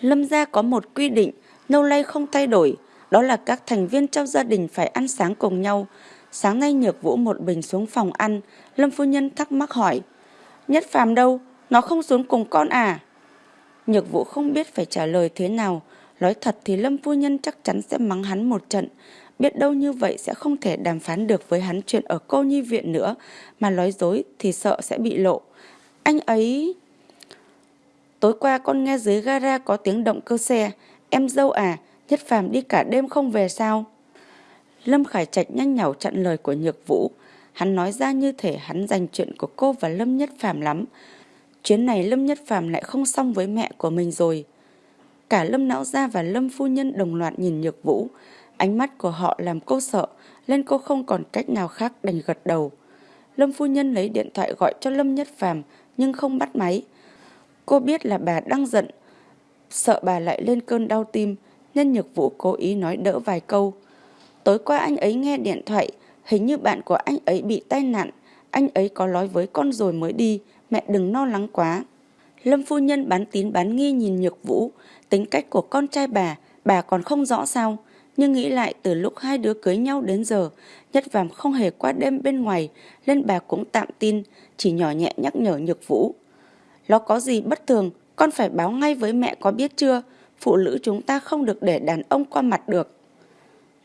Lâm gia có một quy định, lâu nay không thay đổi. Đó là các thành viên trong gia đình phải ăn sáng cùng nhau. Sáng nay Nhược Vũ một bình xuống phòng ăn, Lâm phu nhân thắc mắc hỏi. Nhất phàm đâu? Nó không xuống cùng con à? Nhược Vũ không biết phải trả lời thế nào. Nói thật thì Lâm phu nhân chắc chắn sẽ mắng hắn một trận. Biết đâu như vậy sẽ không thể đàm phán được với hắn chuyện ở cô nhi viện nữa, mà nói dối thì sợ sẽ bị lộ. Anh ấy... Tối qua con nghe dưới gara có tiếng động cơ xe. Em dâu à, Nhất Phàm đi cả đêm không về sao? Lâm Khải Trạch nhanh nhảu chặn lời của Nhược Vũ. Hắn nói ra như thể hắn dành chuyện của cô và Lâm Nhất Phàm lắm. Chuyến này Lâm Nhất Phàm lại không xong với mẹ của mình rồi. Cả Lâm Não Gia và Lâm Phu Nhân đồng loạt nhìn Nhược Vũ. Ánh mắt của họ làm cô sợ, nên cô không còn cách nào khác đành gật đầu. Lâm Phu Nhân lấy điện thoại gọi cho Lâm Nhất Phàm nhưng không bắt máy. Cô biết là bà đang giận, sợ bà lại lên cơn đau tim, nên Nhược Vũ cố ý nói đỡ vài câu. Tối qua anh ấy nghe điện thoại, hình như bạn của anh ấy bị tai nạn, anh ấy có nói với con rồi mới đi, mẹ đừng lo lắng quá. Lâm phu nhân bán tín bán nghi nhìn Nhược Vũ, tính cách của con trai bà, bà còn không rõ sao. Nhưng nghĩ lại từ lúc hai đứa cưới nhau đến giờ, Nhất Vàm không hề qua đêm bên ngoài, nên bà cũng tạm tin, chỉ nhỏ nhẹ nhắc nhở Nhược Vũ. Nó có gì bất thường, con phải báo ngay với mẹ có biết chưa? Phụ nữ chúng ta không được để đàn ông qua mặt được.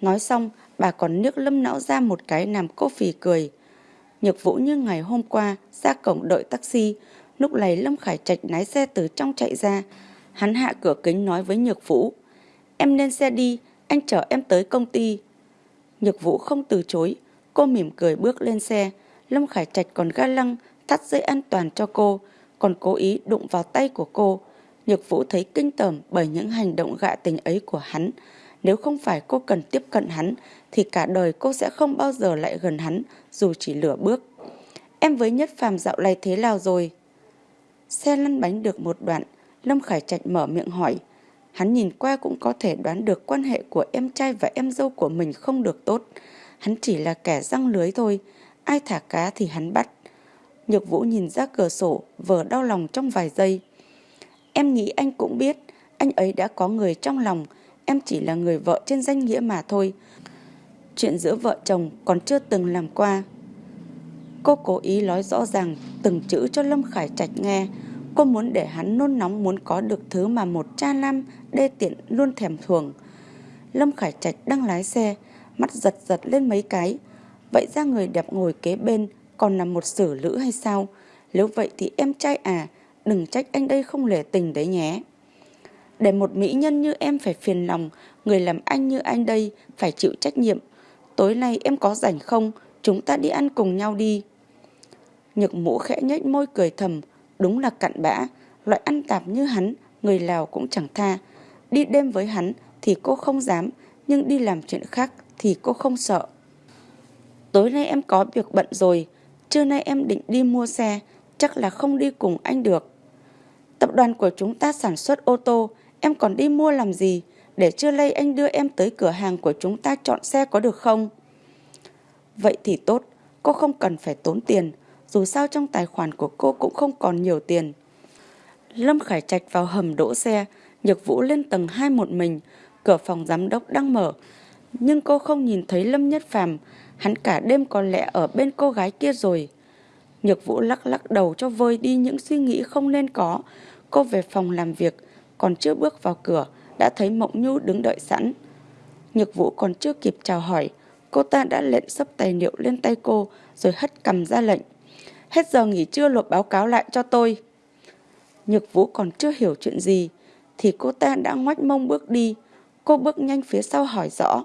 Nói xong, bà còn nước lâm não ra một cái làm cô phì cười. Nhược Vũ như ngày hôm qua ra cổng đợi taxi, lúc này Lâm Khải Trạch lái xe từ trong chạy ra. Hắn hạ cửa kính nói với Nhược Vũ, em lên xe đi, anh chở em tới công ty. Nhược Vũ không từ chối, cô mỉm cười bước lên xe. Lâm Khải Trạch còn ga lăng, thắt dây an toàn cho cô, còn cố ý đụng vào tay của cô. Nhược Vũ thấy kinh tởm bởi những hành động gạ tình ấy của hắn. Nếu không phải cô cần tiếp cận hắn, thì cả đời cô sẽ không bao giờ lại gần hắn, dù chỉ lửa bước. Em với Nhất Phàm dạo này thế nào rồi? Xe lăn bánh được một đoạn, Lâm Khải Trạch mở miệng hỏi. Hắn nhìn qua cũng có thể đoán được quan hệ của em trai và em dâu của mình không được tốt. Hắn chỉ là kẻ răng lưới thôi, ai thả cá thì hắn bắt. Nhược Vũ nhìn ra cửa sổ, vờ đau lòng trong vài giây. Em nghĩ anh cũng biết, anh ấy đã có người trong lòng, em chỉ là người vợ trên danh nghĩa mà thôi. Chuyện giữa vợ chồng còn chưa từng làm qua. Cô cố ý nói rõ ràng từng chữ cho Lâm Khải Trạch nghe. Cô muốn để hắn nôn nóng muốn có được thứ mà một cha nam đê tiện luôn thèm thuồng. Lâm Khải Trạch đang lái xe, mắt giật giật lên mấy cái. Vậy ra người đẹp ngồi kế bên còn là một xử lữ hay sao? Nếu vậy thì em trai à, đừng trách anh đây không lể tình đấy nhé. Để một mỹ nhân như em phải phiền lòng, người làm anh như anh đây phải chịu trách nhiệm. Tối nay em có rảnh không? Chúng ta đi ăn cùng nhau đi. Nhược mũ khẽ nhếch môi cười thầm, đúng là cặn bã, loại ăn tạp như hắn, người Lào cũng chẳng tha. Đi đêm với hắn thì cô không dám, nhưng đi làm chuyện khác thì cô không sợ. Tối nay em có việc bận rồi, trưa nay em định đi mua xe, chắc là không đi cùng anh được. Tập đoàn của chúng ta sản xuất ô tô, em còn đi mua làm gì? Để trưa nay anh đưa em tới cửa hàng của chúng ta chọn xe có được không? Vậy thì tốt, cô không cần phải tốn tiền, dù sao trong tài khoản của cô cũng không còn nhiều tiền. Lâm Khải Trạch vào hầm đỗ xe, Nhược Vũ lên tầng 2 một mình, cửa phòng giám đốc đang mở. Nhưng cô không nhìn thấy Lâm Nhất Phàm, hắn cả đêm có lẽ ở bên cô gái kia rồi. Nhược Vũ lắc lắc đầu cho vơi đi những suy nghĩ không nên có. Cô về phòng làm việc, còn chưa bước vào cửa, đã thấy Mộng Nhu đứng đợi sẵn. Nhược Vũ còn chưa kịp chào hỏi, cô ta đã lệnh sấp tài liệu lên tay cô rồi hất cầm ra lệnh. Hết giờ nghỉ trưa lột báo cáo lại cho tôi. Nhược Vũ còn chưa hiểu chuyện gì, thì cô ta đã ngoách mông bước đi. Cô bước nhanh phía sau hỏi rõ.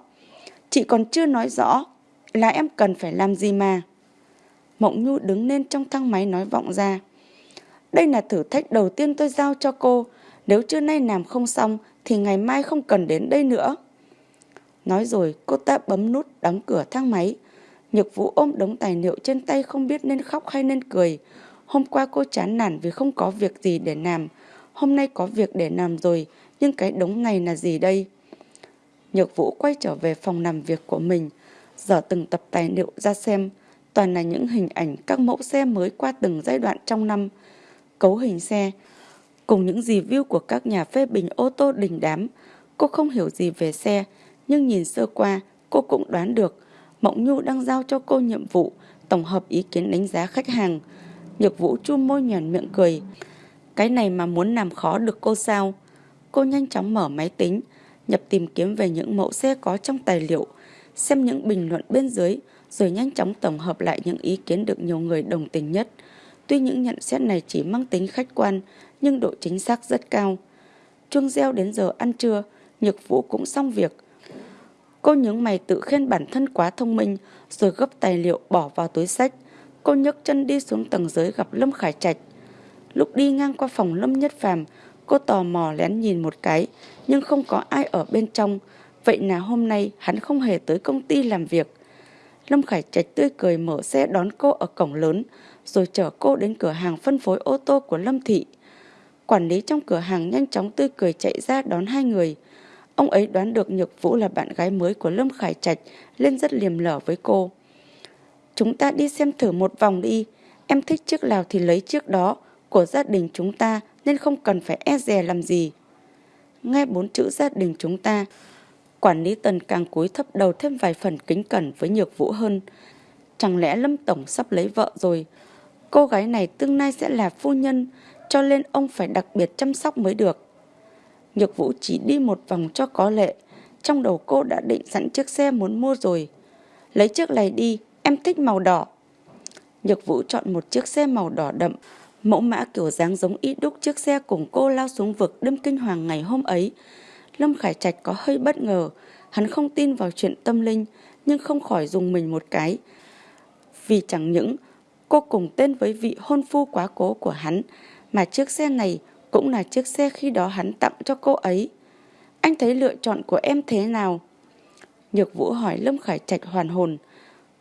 Chị còn chưa nói rõ là em cần phải làm gì mà. Mộng Nhu đứng lên trong thang máy nói vọng ra. Đây là thử thách đầu tiên tôi giao cho cô. Nếu trưa nay làm không xong thì ngày mai không cần đến đây nữa. Nói rồi cô ta bấm nút đóng cửa thang máy. Nhược vũ ôm đống tài liệu trên tay không biết nên khóc hay nên cười. Hôm qua cô chán nản vì không có việc gì để làm. Hôm nay có việc để làm rồi, nhưng cái đống này là gì đây? Nhược vũ quay trở về phòng làm việc của mình, dở từng tập tài liệu ra xem. Toàn là những hình ảnh các mẫu xe mới qua từng giai đoạn trong năm. Cấu hình xe, cùng những review của các nhà phê bình ô tô đình đám. Cô không hiểu gì về xe, nhưng nhìn sơ qua, cô cũng đoán được Mộng Nhu đang giao cho cô nhiệm vụ tổng hợp ý kiến đánh giá khách hàng. Nhược Vũ chu môi nhòn miệng cười. Cái này mà muốn làm khó được cô sao? Cô nhanh chóng mở máy tính, nhập tìm kiếm về những mẫu xe có trong tài liệu, xem những bình luận bên dưới, rồi nhanh chóng tổng hợp lại những ý kiến được nhiều người đồng tình nhất. Tuy những nhận xét này chỉ mang tính khách quan, nhưng độ chính xác rất cao. Chuông reo đến giờ ăn trưa, Nhược Vũ cũng xong việc. Cô nhướng mày tự khen bản thân quá thông minh, rồi gấp tài liệu bỏ vào túi sách. Cô nhấc chân đi xuống tầng dưới gặp Lâm Khải Trạch. Lúc đi ngang qua phòng Lâm Nhất Phàm, cô tò mò lén nhìn một cái, nhưng không có ai ở bên trong. Vậy là hôm nay hắn không hề tới công ty làm việc. Lâm Khải Trạch tươi cười mở xe đón cô ở cổng lớn, rồi chở cô đến cửa hàng phân phối ô tô của Lâm Thị. Quản lý trong cửa hàng nhanh chóng tươi cười chạy ra đón hai người. Ông ấy đoán được Nhược Vũ là bạn gái mới của Lâm Khải Trạch, nên rất liềm lở với cô. Chúng ta đi xem thử một vòng đi, em thích chiếc nào thì lấy chiếc đó, của gia đình chúng ta nên không cần phải e dè làm gì. Nghe bốn chữ gia đình chúng ta, quản lý tần càng cúi thấp đầu thêm vài phần kính cẩn với Nhược Vũ hơn. Chẳng lẽ Lâm Tổng sắp lấy vợ rồi? Cô gái này tương lai sẽ là phu nhân, cho nên ông phải đặc biệt chăm sóc mới được. Nhược Vũ chỉ đi một vòng cho có lệ. Trong đầu cô đã định sẵn chiếc xe muốn mua rồi. Lấy chiếc này đi, em thích màu đỏ. Nhược Vũ chọn một chiếc xe màu đỏ đậm, mẫu mã kiểu dáng giống ít đúc chiếc xe cùng cô lao xuống vực đâm kinh hoàng ngày hôm ấy. Lâm Khải Trạch có hơi bất ngờ, hắn không tin vào chuyện tâm linh, nhưng không khỏi dùng mình một cái. Vì chẳng những cô cùng tên với vị hôn phu quá cố của hắn, mà chiếc xe này cũng là chiếc xe khi đó hắn tặng cho cô ấy. Anh thấy lựa chọn của em thế nào? Nhược Vũ hỏi Lâm Khải Trạch hoàn hồn.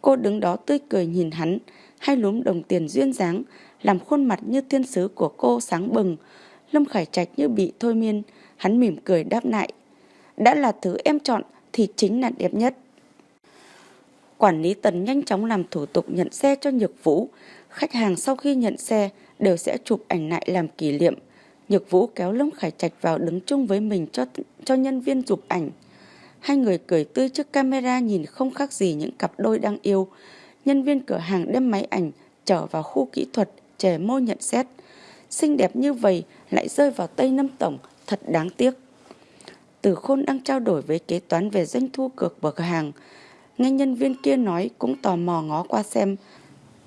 Cô đứng đó tươi cười nhìn hắn, hai lúm đồng tiền duyên dáng, làm khuôn mặt như thiên sứ của cô sáng bừng. Lâm Khải Trạch như bị thôi miên, hắn mỉm cười đáp lại. Đã là thứ em chọn thì chính là đẹp nhất. Quản lý Tần nhanh chóng làm thủ tục nhận xe cho Nhược Vũ. Khách hàng sau khi nhận xe đều sẽ chụp ảnh lại làm kỷ niệm. Nhược Vũ kéo Lâm Khải Trạch vào đứng chung với mình cho cho nhân viên chụp ảnh. Hai người cười tươi trước camera nhìn không khác gì những cặp đôi đang yêu. Nhân viên cửa hàng đem máy ảnh trở vào khu kỹ thuật, chè môi nhận xét. Xinh đẹp như vậy lại rơi vào tay Năm Tổng, thật đáng tiếc. Từ Khôn đang trao đổi với kế toán về doanh thu cược bậc cửa hàng. Nghe nhân viên kia nói cũng tò mò ngó qua xem.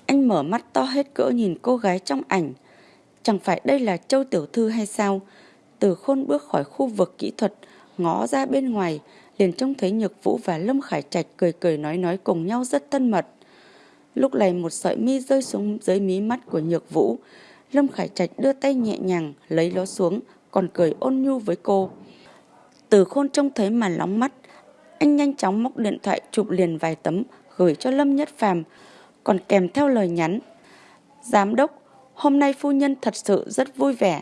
Anh mở mắt to hết cỡ nhìn cô gái trong ảnh. Chẳng phải đây là Châu Tiểu Thư hay sao? Từ khôn bước khỏi khu vực kỹ thuật, ngó ra bên ngoài, liền trông thấy Nhược Vũ và Lâm Khải Trạch cười cười nói nói cùng nhau rất thân mật. Lúc này một sợi mi rơi xuống dưới mí mắt của Nhược Vũ. Lâm Khải Trạch đưa tay nhẹ nhàng lấy nó xuống, còn cười ôn nhu với cô. Từ khôn trông thấy mà lóng mắt, anh nhanh chóng móc điện thoại chụp liền vài tấm gửi cho Lâm Nhất Phàm, còn kèm theo lời nhắn. Giám đốc, Hôm nay phu nhân thật sự rất vui vẻ.